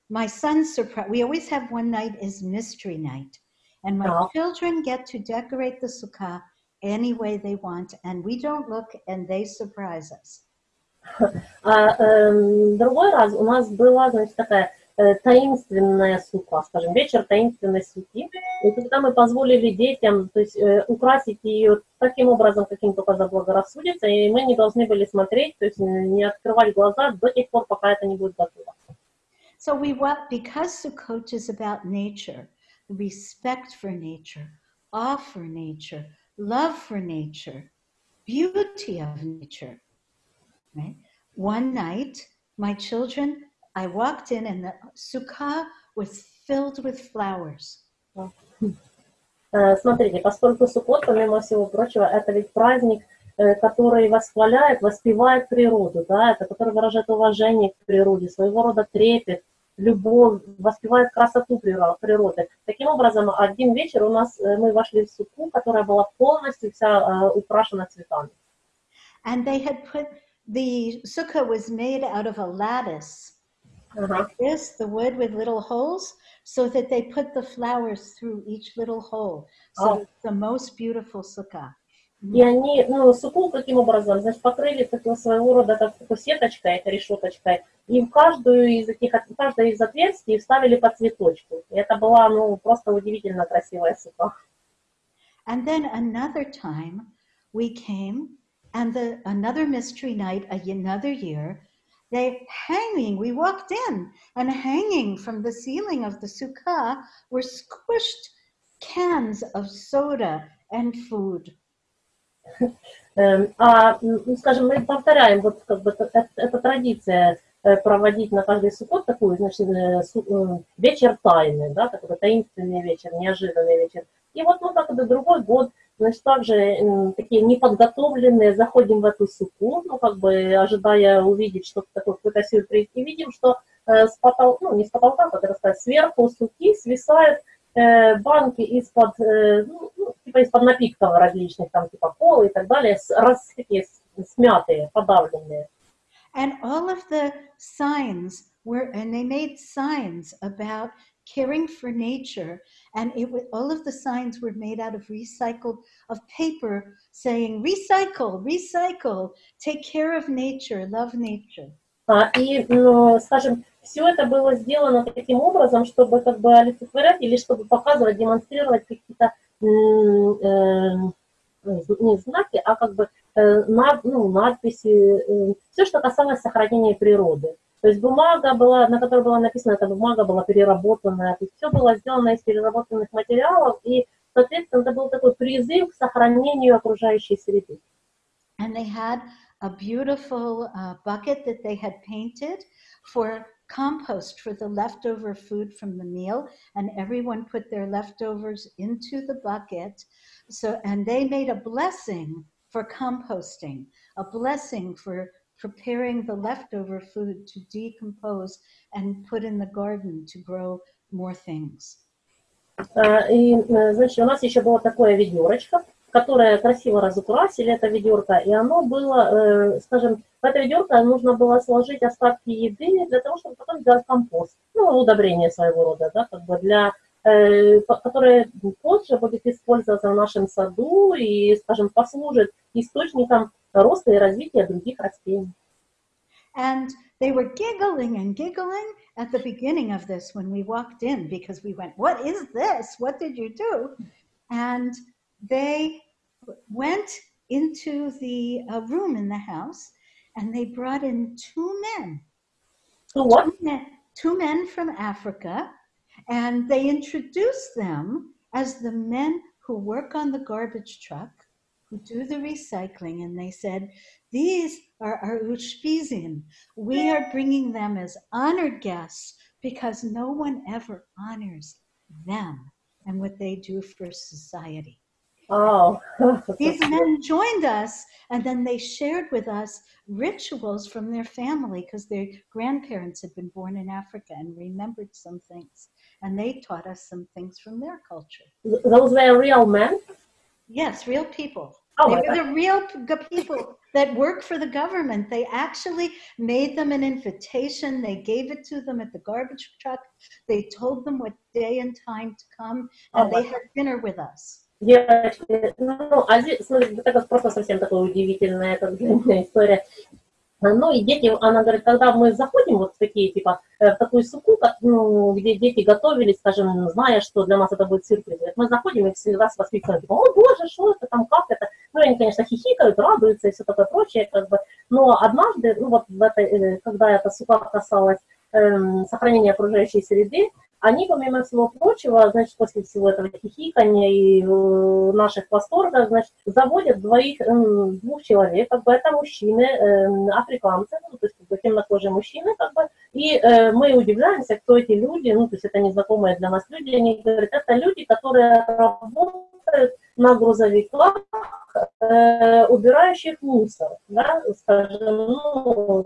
my son's surprise. We always have one night is mystery night. And my Oh. children get to decorate the sukkah any way they want. And we don't look and they surprise us. А эм, другой раз у нас была, значит, такая э, таинственная сука, скажем, вечер таинственной суки. И когда мы позволили детям, то есть э, украсить ее таким образом, каким только заблагорассудится, и мы не должны были смотреть, то есть э, не открывать глаза до тех пор, пока это не будет готово. So we want, because Sukkot is about nature, respect for nature, awe for nature, love for nature, beauty of nature. Right? One night, my children, I walked in and the sukkah was filled with flowers. Э, Смотрите, поскольку Суккот, помимо всего прочего, это ведь праздник, э, который восхваляет, воспевает природу, да, это который выражает уважение к природе, своего рода трепет, любовь, воспевает красоту приро- природы. Таким образом, один вечер у нас, э, мы вошли в суку, которая была полностью вся украшена цветами. And they had put, the sukkah was made out of a lattice, Ага. this, the wood with little holes, so that they put the flowers through each little hole. So Oh. it's the most beautiful sukkah. И они, ну, суку каким образом, значит, покрыли такой своего рода так- такой сеточкой, это решеточкой, и в каждую из этих, в каждое из отверстий вставили по цветочку. И это была, ну, просто удивительно красивая сука. And then another time we came and the another mystery night, another year, they hanging, we walked in and hanging from the ceiling of the sukkah were squished cans of soda and food. Эм, А, м, ну, скажем, мы повторяем, вот как бы это, это- это традиция э, проводить на каждый сукот такую, значит, э, су- э, вечер тайны, да, такой таинственный вечер, неожиданный вечер. И вот мы как бы другой год, значит, также м, такие неподготовленные, заходим в эту суку, ну, как бы ожидая увидеть что-то такое, какой-то сюрприз, и видим, что э, с потолка, ну, не с потолка, как это сказать, сверху суки свисают э, банки из-под, э, ну, ну, типа из-под напитков различных, там, типа колы и так далее, с, раз, такие смятые, подавленные. And all of the signs were, and they made signs about caring for nature. And it was, all of the signs were made out of recycled, of paper saying, recycle, recycle, take care of nature, love nature. А, и, ну, скажем, все это было сделано таким образом, чтобы как бы олицетворять или чтобы показывать, демонстрировать какие-то э, не знаки, а как бы э, над- ну, надписи, все, что касалось сохранения природы. То есть бумага была, на которой была написана, эта бумага была переработанная, то есть все было сделано из переработанных материалов, и, соответственно, это был такой призыв к сохранению окружающей среды. And they had a beautiful uh, bucket that they had painted for compost for the leftover food from the meal. And everyone put their leftovers into the bucket. So, and they made a blessing for composting, a blessing for preparing the leftover food to decompose and put in the garden to grow more things. А, И, э, значит, у нас еще было такое ведерочко, которое красиво разукрасили, это ведерко, и оно было, э, скажем, в это ведерко нужно было сложить остатки еды для того, чтобы потом сделать компост, ну, удобрение своего рода, да, как бы для, э, которое позже будет использоваться в нашем саду и, скажем, послужит источником роста и развития других растений. And they were giggling and giggling at the beginning of this when we walked in because we went, What is this? What did you do? And they went into the uh, room in the house and they brought in two men, Ну вот, two men, two men from Africa, and they introduced them as the men who work on the garbage truck, who do the recycling, and they said, These are our Ushpizin. We are bringing them as honored guests because no one ever honors them and what they do for society. Oh. *laughs* These men joined us and then they shared with us rituals from their family because their grandparents had been born in Africa and remembered some things. And they taught us some things from their culture. those were real men. Yes, real people. Oh, they my were the real p- g- people that work for the government. They actually made them an invitation. They gave it to them at the garbage truck. They told them what day and time to come, and Oh, they my had dinner with us. Девочки, ну, а здесь, смотрите, это как просто совсем такая удивительная эта длинная *laughs* история. Ну, и дети, она говорит, когда мы заходим вот в такие, типа, э, в такую суку, как, ну, где дети готовились, скажем, зная, что для нас это будет сюрприз, мы заходим и всегда с восклицанием, типа, о, боже, что это там, как это? Ну, они, конечно, хихикают, радуются и все такое прочее, как бы. Но однажды, ну, вот в этой, э, когда эта сука касалась эм, сохранения окружающей среды, они, помимо всего прочего, значит, после всего этого хихикания и э, наших восторгов, значит, заводят двоих, эм, двух человек, как бы это мужчины, эм, африканцы, ну, то есть как бы темнокожие мужчины, как бы, и э, мы удивляемся, кто эти люди, ну, то есть это незнакомые для нас люди, они говорят, это люди, которые работают на грузовиках, э, убирающих мусор, да, скажем, ну,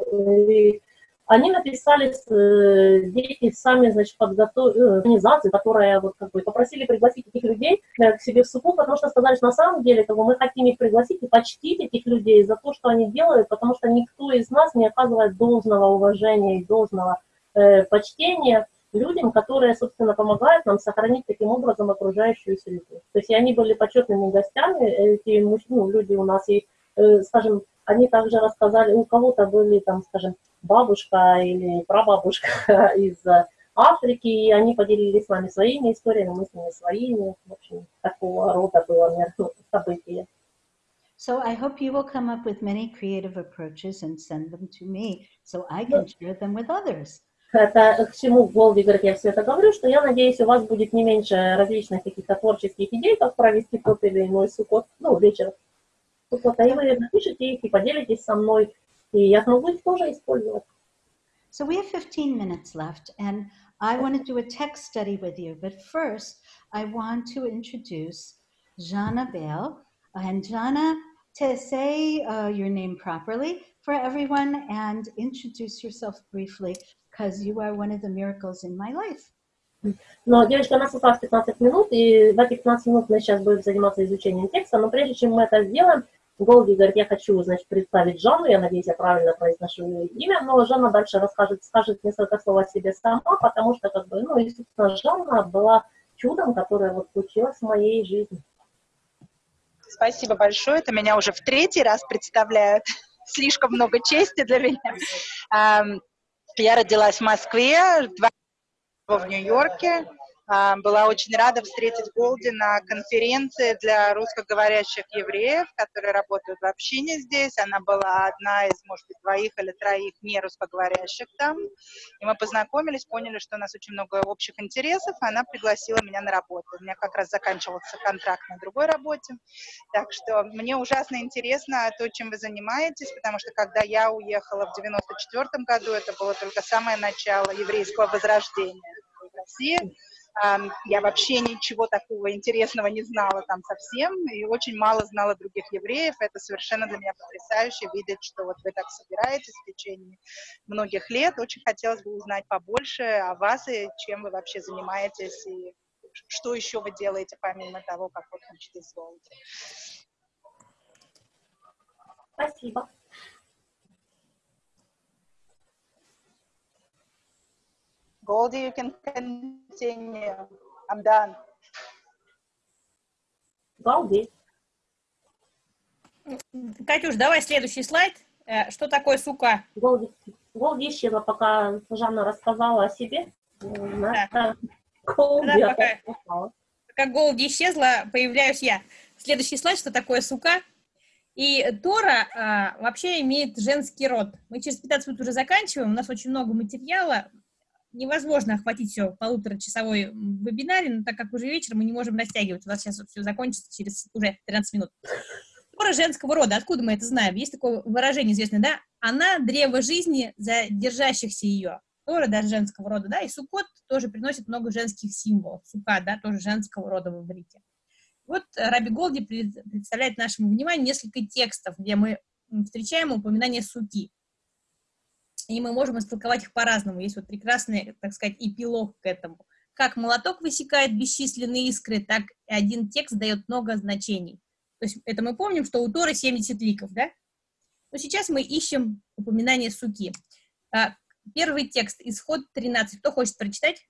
и они написали, э, дети сами, значит, подготовили организацию, которая вот как бы попросили пригласить этих людей э, к себе в суку, потому что сказали, что на самом деле как бы, мы хотим их пригласить и почтить этих людей за то, что они делают, потому что никто из нас не оказывает должного уважения и должного э, почтения людям, которые, собственно, помогают нам сохранить таким образом окружающую среду. То есть они были почетными гостями, эти мужчины, ну, люди у нас, и, э, скажем, они также рассказали, у кого-то были там, скажем, бабушка или прабабушка *laughs* из Африки, и они поделились с нами своими историями, мы с ними своими. В общем, такого рода было *laughs* событие. So I hope you will come up with many creative approaches and send them to me so I can share them with others. Это к чему Голди говорит, я все это говорю, что я надеюсь, у вас будет не меньше различных каких-то творческих идей, как провести тот или иной сукот, ну, вечер вы напишите их и поделитесь со мной, и я смогу их тоже использовать. So we have 15 minutes left, and I want to do a text study with you. But first, I want to introduce Jana Bale. And Jana, to say uh, your name properly for everyone and introduce yourself briefly because you are one of the miracles in my life. Но, девочка, у нас осталось 15 минут, и в эти 15 минут мы сейчас будем заниматься изучением текста, но прежде чем мы это сделаем, Голди говорит, я хочу, значит, представить Жанну, я надеюсь, я правильно произношу ее имя, но Жанна дальше расскажет, скажет несколько слов о себе сама, потому что, как бы, ну, естественно, Жанна была чудом, которое вот случилось в моей жизни. Спасибо большое. Это меня уже в третий раз представляют. *laughs* Слишком много чести для меня. Я родилась в Москве, два в Нью-Йорке. А, была очень рада встретить Голди на конференции для русскоговорящих евреев, которые работают в общине здесь. Она была одна из, может быть, двоих или троих не русскоговорящих там. И мы познакомились, поняли, что у нас очень много общих интересов, и она пригласила меня на работу. У меня как раз заканчивался контракт на другой работе. Так что мне ужасно интересно то, чем вы занимаетесь, потому что когда я уехала в 94 году, это было только самое начало еврейского возрождения в России я вообще ничего такого интересного не знала там совсем, и очень мало знала других евреев. Это совершенно для меня потрясающе видеть, что вот вы так собираетесь в течение многих лет. Очень хотелось бы узнать побольше о вас и чем вы вообще занимаетесь, и что еще вы делаете помимо того, как вы учитесь в Спасибо. Goldie, you can continue. I'm done. Goldie. Катюш, давай следующий слайд. Э, что такое сука? Голди, Голди исчезла, пока Жанна рассказала о себе. Да. Голди да, пока, пока Голди исчезла, появляюсь я. Следующий слайд, что такое сука? И Тора а, вообще имеет женский род. Мы через 15 минут уже заканчиваем, у нас очень много материала, невозможно охватить все в полуторачасовой вебинаре, но так как уже вечер, мы не можем растягивать. У нас сейчас все закончится через уже 13 минут. Тора женского рода, откуда мы это знаем? Есть такое выражение известное, да? Она древо жизни за держащихся ее. Тора даже женского рода, да, и Сукот тоже приносит много женских символов. Сука, да, тоже женского рода в иврите. Вот Раби Голди представляет нашему вниманию несколько текстов, где мы встречаем упоминание суки и мы можем истолковать их по-разному. Есть вот прекрасный, так сказать, эпилог к этому. Как молоток высекает бесчисленные искры, так и один текст дает много значений. То есть это мы помним, что у Торы 70 ликов, да? Но сейчас мы ищем упоминание суки. А, первый текст, исход 13. Кто хочет прочитать?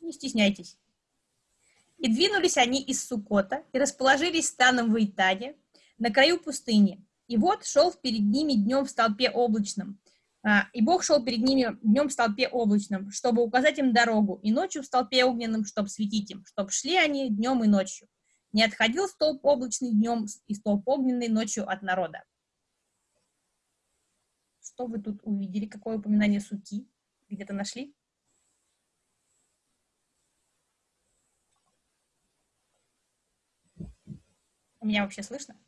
Не стесняйтесь. «И двинулись они из Сукота, и расположились станом в Итане, на краю пустыни, и вот шел перед ними днем в столпе облачном. А, и Бог шел перед ними днем в столпе облачном, чтобы указать им дорогу, и ночью в столпе огненном, чтобы светить им, чтобы шли они днем и ночью. Не отходил столб облачный днем и столб огненный ночью от народа. Что вы тут увидели? Какое упоминание суки? Где-то нашли? Меня вообще слышно?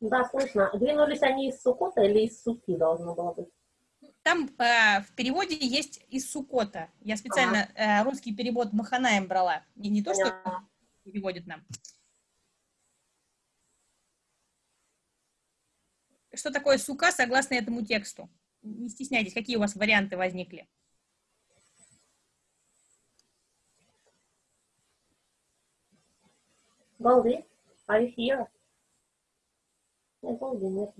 Да, слышно. Двинулись они из Сукота или из Суки должно было быть? Там э, в переводе есть из Сукота. Я специально ага. э, русский перевод Маханаем брала. Не, не то, что переводит нам. Что такое сука согласно этому тексту? Не стесняйтесь, какие у вас варианты возникли. Baldi, are you here? Нет.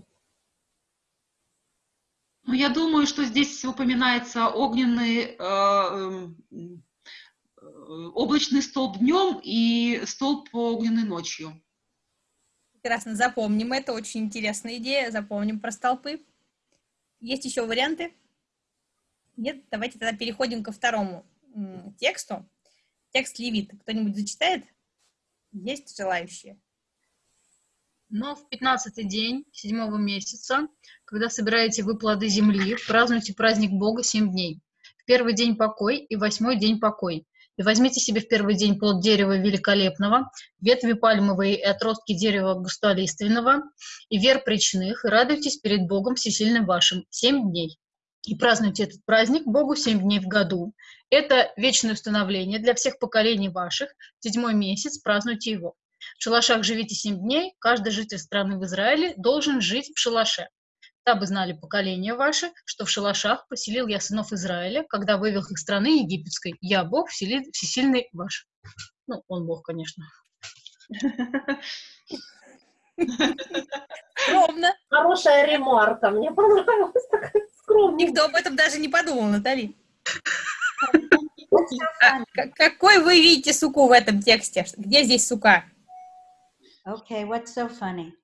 Ну, я думаю, что здесь упоминается огненный, э, эм, э, облачный столб днем и столб огненный ночью. Прекрасно, запомним это, очень интересная идея, запомним про столпы. Есть еще варианты? Нет, давайте тогда переходим ко второму тексту. Текст Левит. Кто-нибудь зачитает? Есть желающие? Но в пятнадцатый день седьмого месяца, когда собираете вы плоды земли, празднуйте праздник Бога семь дней. В первый день покой и восьмой день покой. И возьмите себе в первый день плод дерева великолепного, ветви пальмовые и отростки дерева густолиственного, и вер причных, и радуйтесь перед Богом всесильным вашим семь дней. И празднуйте этот праздник Богу семь дней в году. Это вечное установление для всех поколений ваших. Седьмой месяц празднуйте его. В шалашах живите семь дней, каждый житель страны в Израиле должен жить в шалаше. Дабы знали поколения ваши, что в шалашах поселил я сынов Израиля, когда вывел их страны египетской. Я Бог всесильный ваш. Ну, он Бог, конечно. Скромно. Хорошая ремарка, мне понравилась такая скромная. Никто об этом даже не подумал, Натали. А, какой вы видите суку в этом тексте? Где здесь сука? Okay, what's so funny?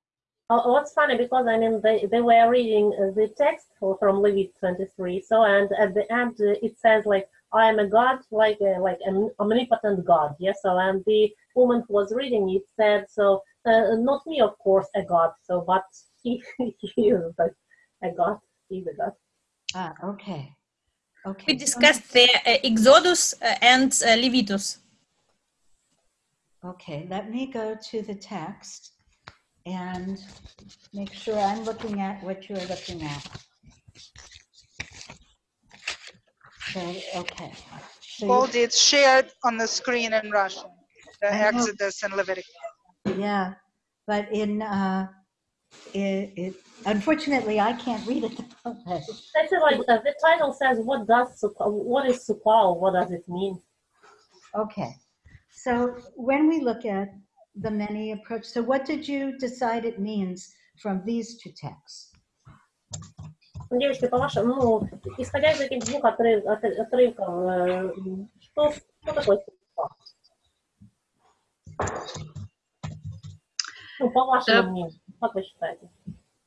Oh, what's funny because I mean they, they were reading the text from Levit 23. So and at the end it says like I am a god, like a, like an omnipotent god. Yes. So and the woman who was reading it said so uh, not me of course a god. So but *laughs* he, he is like a god. He's a god. Ah, okay. Okay. We discussed the uh, Exodus uh, and uh, Levitus. Okay, let me go to the text and make sure I'm looking at what you're looking at. So, okay. So you- Goldie, it's shared on the screen in Russian, the I know. Exodus and Leviticus. yeah, but in, uh, it, it, unfortunately, I can't read it. that way. Like uh, the title says what does sukkah, what is sukkah? What does it mean? Okay, so when we look at the many approach, so what did you decide it means from these two texts? Девочки, по-вашему, ну, исходя из этих двух отрыв, от- отрывков, э, что, что такое сука? Ну, по вашему Да. мнению, как вы считаете?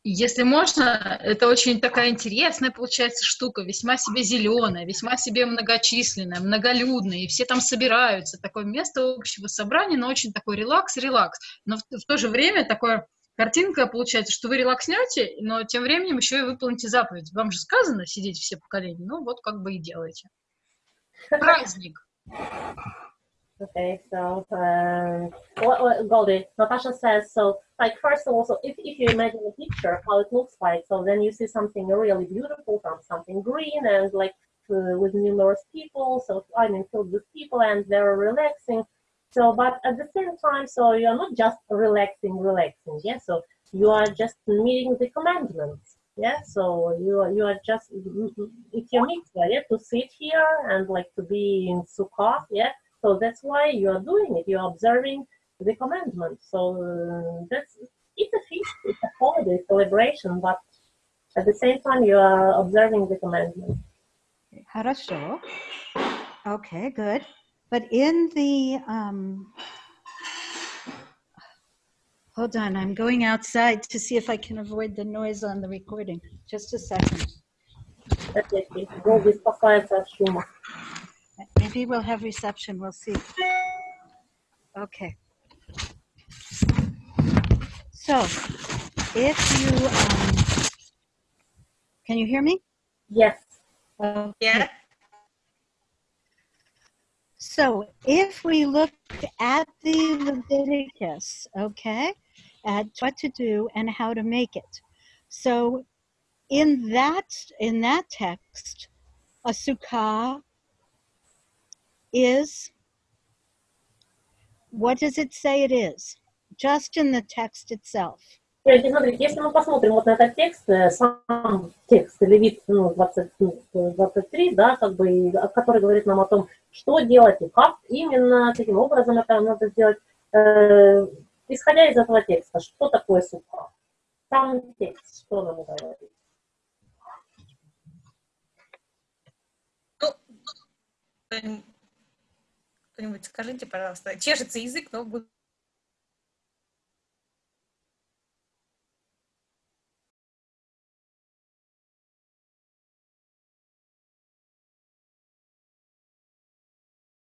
Если можно, это очень такая интересная получается штука, весьма себе зеленая, весьма себе многочисленная, многолюдная, и все там собираются. Такое место общего собрания, но очень такой релакс-релакс. Но в, в то же время такое картинка получается, что вы релакснете, но тем временем еще и выполните заповедь. Вам же сказано сидеть все поколения, ну вот как бы и делаете. *laughs* Праздник. Okay, so um, what, what Goldie, Natasha says so. Like first of all, so if, if you imagine a picture, how it looks like, so then you see something really beautiful, something green and like uh, with numerous people. So I mean, filled with people, and they're relaxing. So, but at the same time, so you're not just relaxing, relaxing. Yeah. So you are just meeting the commandments. Yeah. So you are you are just it's your mitzvah, yeah, to sit here and like to be in sukkah. Yeah. So that's why you are doing it. You are observing the commandments. So uh, that's it's a feast, it's a holiday celebration, but at the same time you are observing the commandments. Хорошо. Okay, good. But in the, um, hold on, I'm going outside to see if I can avoid the noise on the recording. Just a second. Опять-таки, Голди спасается от шума. Maybe we'll have reception, we'll see. Okay. So, if you, um, can you hear me? Yes. Okay. Yeah. So if we look at the Leviticus, okay, at what to do and how to make it. So in that in that text, a sukkah is what does it say it is? Just in the text itself. Смотрите, если мы посмотрим вот на этот текст, э, сам текст Левит ну, 20, ну, 23, да, как бы, а, который говорит нам о том, что делать и как именно, каким образом это надо сделать, э, исходя из этого текста, что такое сука? Сам текст, что нам говорит? Ну, кто-нибудь- скажите, пожалуйста. Чешется язык, но буду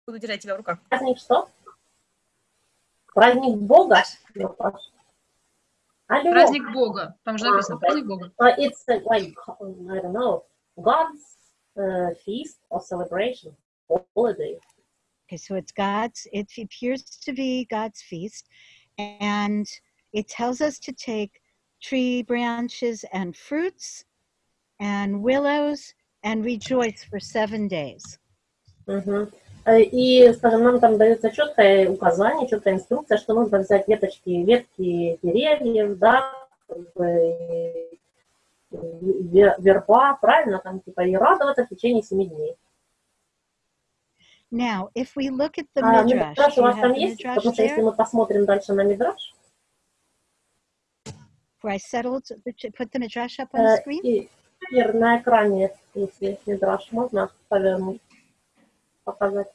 Буду держать тебя в руках. Праздник что? Праздник Бога? Алло. Праздник Бога. Там же написано А, праздник Бога. Uh, it's like, I don't know, God's uh, feast or celebration, holiday. Okay, so it's God's, it appears to be God's feast, and it tells us to take tree branches and fruits and willows and rejoice for seven days. Мгм. Э, И, скажем, нам там дается четкое указание, четкая инструкция, что нужно взять веточки, ветки деревьев, да, как бы, ве- верба, правильно, там, типа, и радоваться в течение семи дней. Now, if we look at the А Midrash, Мидраш do у you вас have там the есть? Midrash Потому что если there? мы посмотрим дальше на Мидраш, Where I settled, the, put the Midrash up on the э, screen? и Ир, на экране, если Мидраш можно повернуть, показать.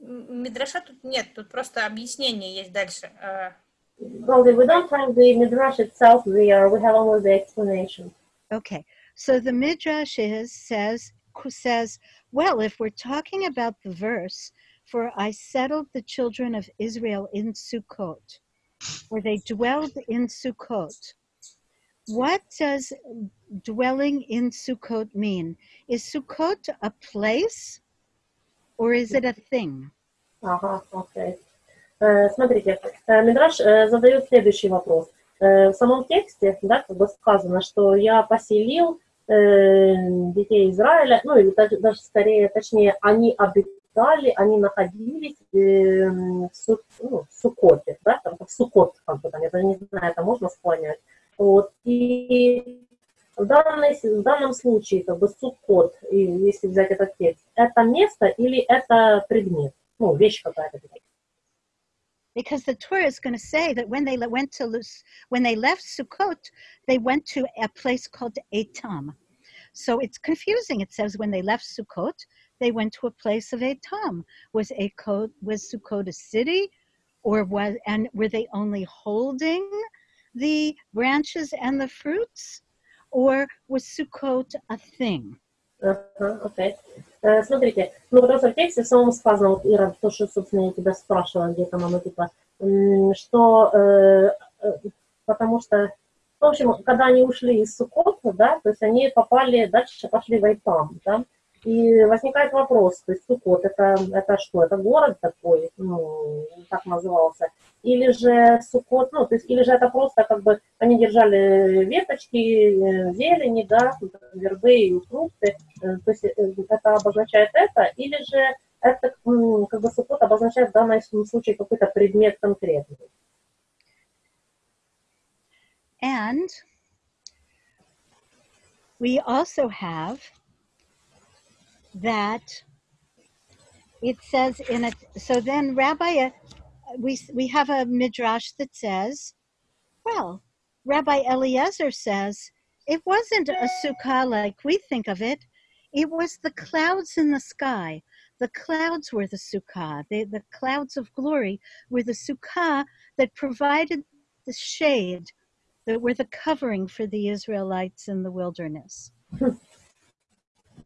М, Мидраша тут нет, тут просто объяснение есть дальше. Э, Well, we don't have the Midrash itself there, we have only the explanation. Okay, so the Midrash is, says, says, well, if we're talking about the verse, for I settled the children of Israel in Sukkot, where they dwelled in Sukkot. What does dwelling in Sukkot mean? Is Sukkot a place or is it a thing? Ага, окей. Э, Смотрите, э, Мидраш э, задает следующий вопрос. Э, В самом тексте, да, как бы сказано, что я поселил э, детей Израиля, ну или даже, даже скорее, точнее, они обитали, они находились э, в, ну, в Сукоте, да, там, в Сукот, там, я даже не знаю, это можно склонять. Вот, и в, данной, в данном случае, как бы, Сукот, если взять этот текст, это место или это предмет? Ну, вещь какая-то. Because the Torah is going to say that when they went to when they left Sukkot, they went to a place called Etam. So it's confusing. It says when they left Sukkot, they went to a place of Etam. Was Ekot was Sukkot a city, or was and were they only holding the branches and the fruits, or was Sukkot a thing? Ага, окей. Э, Смотрите, ну потому что в тексте самом сказано, вот, Ира, то, что, собственно, я тебя спрашивала, где там оно, типа, что, э, э, потому что, в общем, когда они ушли из Сукота, да, то есть они попали, дальше пошли в Айтам, да, и возникает вопрос, то есть Сукот, это, это что, это город такой, ну, так назывался, или же Сукот, ну, то есть, или же это просто, как бы, они держали веточки, э, зелени, да, вербы и фрукты, Э, то есть э, это обозначает это, или же это как бы сукот обозначает в данном случае какой-то предмет конкретный. And we also have that it says in it. So then, Rabbi, uh, we we have a midrash that says, well, Rabbi Eliezer says it wasn't a sukkah like we think of it. It was the clouds in the sky. The clouds were the sukkah. They, the clouds of glory were the sukkah that provided the shade that were the covering for the Israelites in the wilderness. *laughs*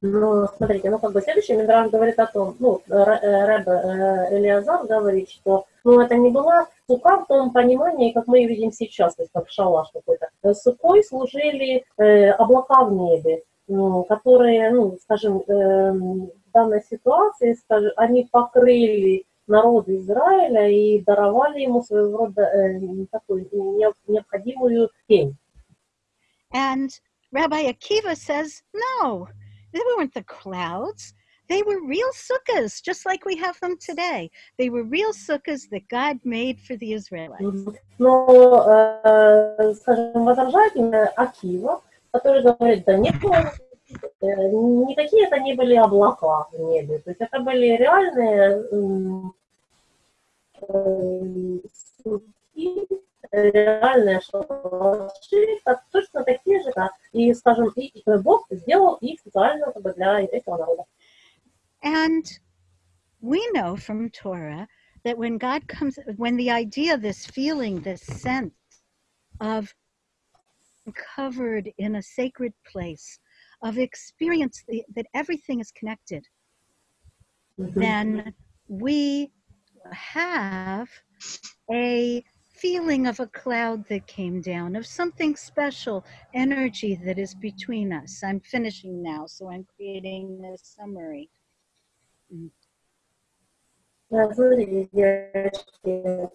Ну, смотрите, ну, как бы следующий Мидраш говорит о том, ну, э, Рэб э, Элиазар говорит, что, ну, это не была сука в том понимании, как мы ее видим сейчас, то есть как шалаш какой-то. Э, Сукой служили э, облака в небе, ну, которые, ну, скажем, эм, в данной ситуации, скажем, они покрыли народ Израиля и даровали ему своего рода э, такую не- необходимую тень. And Rabbi Akiva says, no, they weren't the clouds. They were real sukkahs, just like we have them today. They were real sukkahs that God made for the Israelites. Мгм. Но, э, скажем, возражает именно Акива, который говорит, да нет, э, никакие это не были облака в небе. То есть это были реальные м, э, суки, реальные шалаши, так- точно такие же, да. И, скажем, и э, Бог сделал их специально как бы, для еврейского народа. And we know from Torah that when God comes, when the idea, this feeling, this sense of covered in a sacred place, of experience the- that everything is connected, then we have a feeling of a cloud that came down, of something special, energy that is between us. I'm finishing now, so I'm creating a summary. Да, Смотрите, девочки,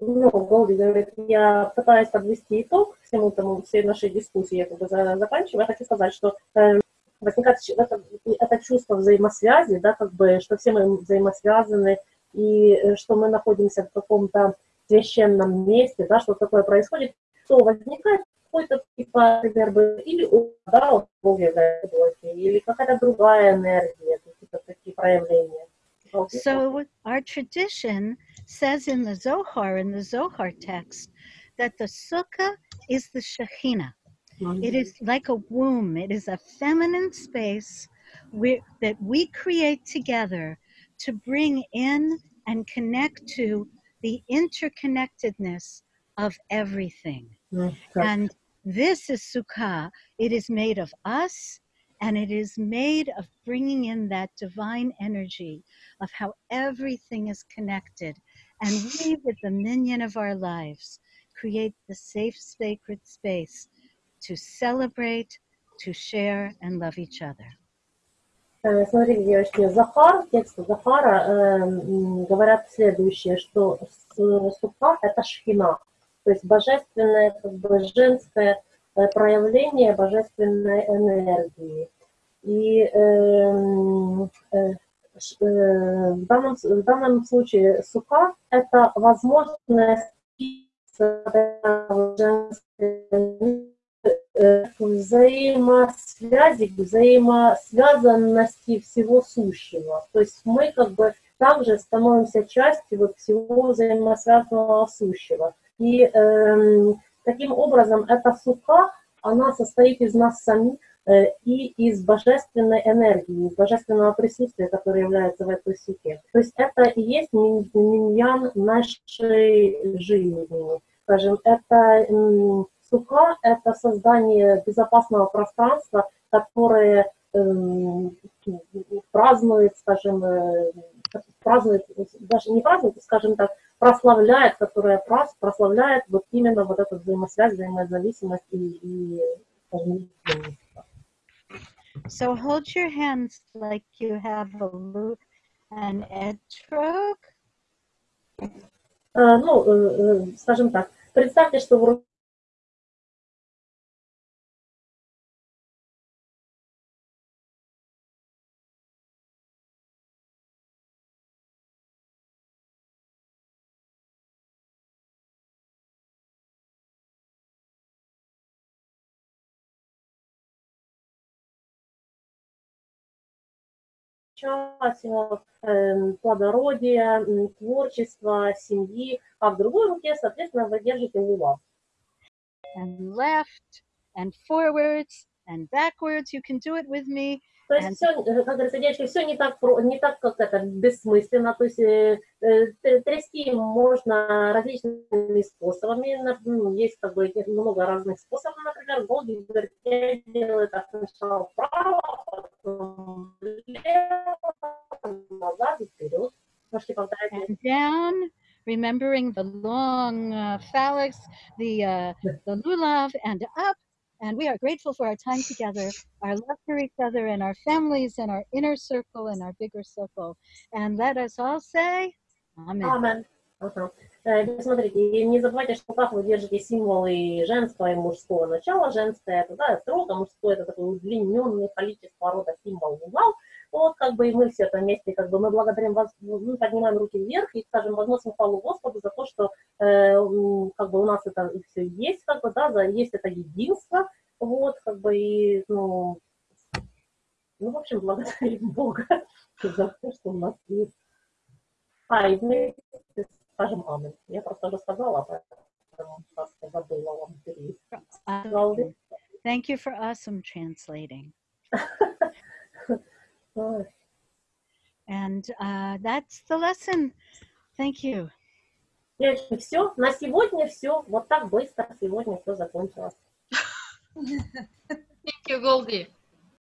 ну, Голди говорит, я пытаюсь подвести итог всему тому, всей нашей дискуссии, я как бы за- заканчиваю. Я хочу сказать, что э, возникает ч- это, это чувство взаимосвязи, да, как бы, что все мы взаимосвязаны, и э, что мы находимся в каком-то священном месте, да, что такое происходит, то возникает какой-то, типа, например, бы, или о, да, вот Бог является любовью, или какая-то другая энергия, какие-то такие проявления. So, our tradition says in the Zohar, in the Zohar text, that the sukkah is the Shekhinah. It is like a womb, it is a feminine space where, that we create together to bring in and connect to the interconnectedness of everything. And this is Sukkah. It is made of us and it is made of bringing in that divine energy of how everything is connected. And we, with the minion of our lives, create the safe, sacred space to celebrate, to share, and love each other. Э, Смотрите, девочки, Захар, текст Захара э, говорят следующее, что сука – это шхина, то есть божественное, как бы женское э, проявление божественной энергии. И э, э, в, данном, в данном случае сука – это возможность женской взаимосвязи, взаимосвязанности всего сущего. То есть мы как бы также становимся частью вот всего взаимосвязанного сущего. И эм, таким образом эта сука, она состоит из нас самих э, и из божественной энергии, из божественного присутствия, которое является в этой суке. То есть это и есть минь- миньян нашей жизни. Скажем, это м, сука – это создание безопасного пространства, которое эм, празднует, скажем, э, празднует, даже не празднует, скажем так, прославляет, которая прос- прославляет вот именно вот эту взаимосвязь, взаимозависимость и, и скажем. So hold your hands like you have a lute and etrog. Э, ну, э, скажем так, представьте, что в символ э, плодородия, м, творчества, семьи, а в другой руке, соответственно, вы держите лула. and left and forwards and backwards. You can do it with me. То есть все, как говорится, девочки, все не так, не так как это бессмысленно. То есть э, э, трясти можно различными способами. Ну, Есть как бы много разных способов. Например, Голди делает так сначала вправо, потом влево, назад и вперед. Можете повторять. down, remembering the long uh, phalanx, the uh, the lulav, and up. And we are grateful for our time together, our love for each other, and our families, and our inner circle, and our bigger circle. And let us all say, Amen. Амен. Ага. Э, Смотрите, и не забывайте, что как вы держите символы женского и мужского начала. Женское это да, строго, мужское это такое удлиненное количество рода символ угла. Вот как бы и мы все это вместе, как бы мы благодарим вас, мы поднимаем руки вверх и, скажем, возносим хвалу Господу за то, что э, как бы у нас это все есть, как бы, да, за, есть это единство, вот, как бы и, ну, ну, в общем, благодарим *laughs* Бога за то, что у нас есть. А, и вместе скажем Амен. Я просто уже сказала, поэтому просто забыла вам перевести. Thank you for awesome translating. *laughs* Ой. And uh, that's the lesson. Thank you. Девочки, все, на сегодня все. Вот так быстро сегодня все закончилось. Thank you, Голди.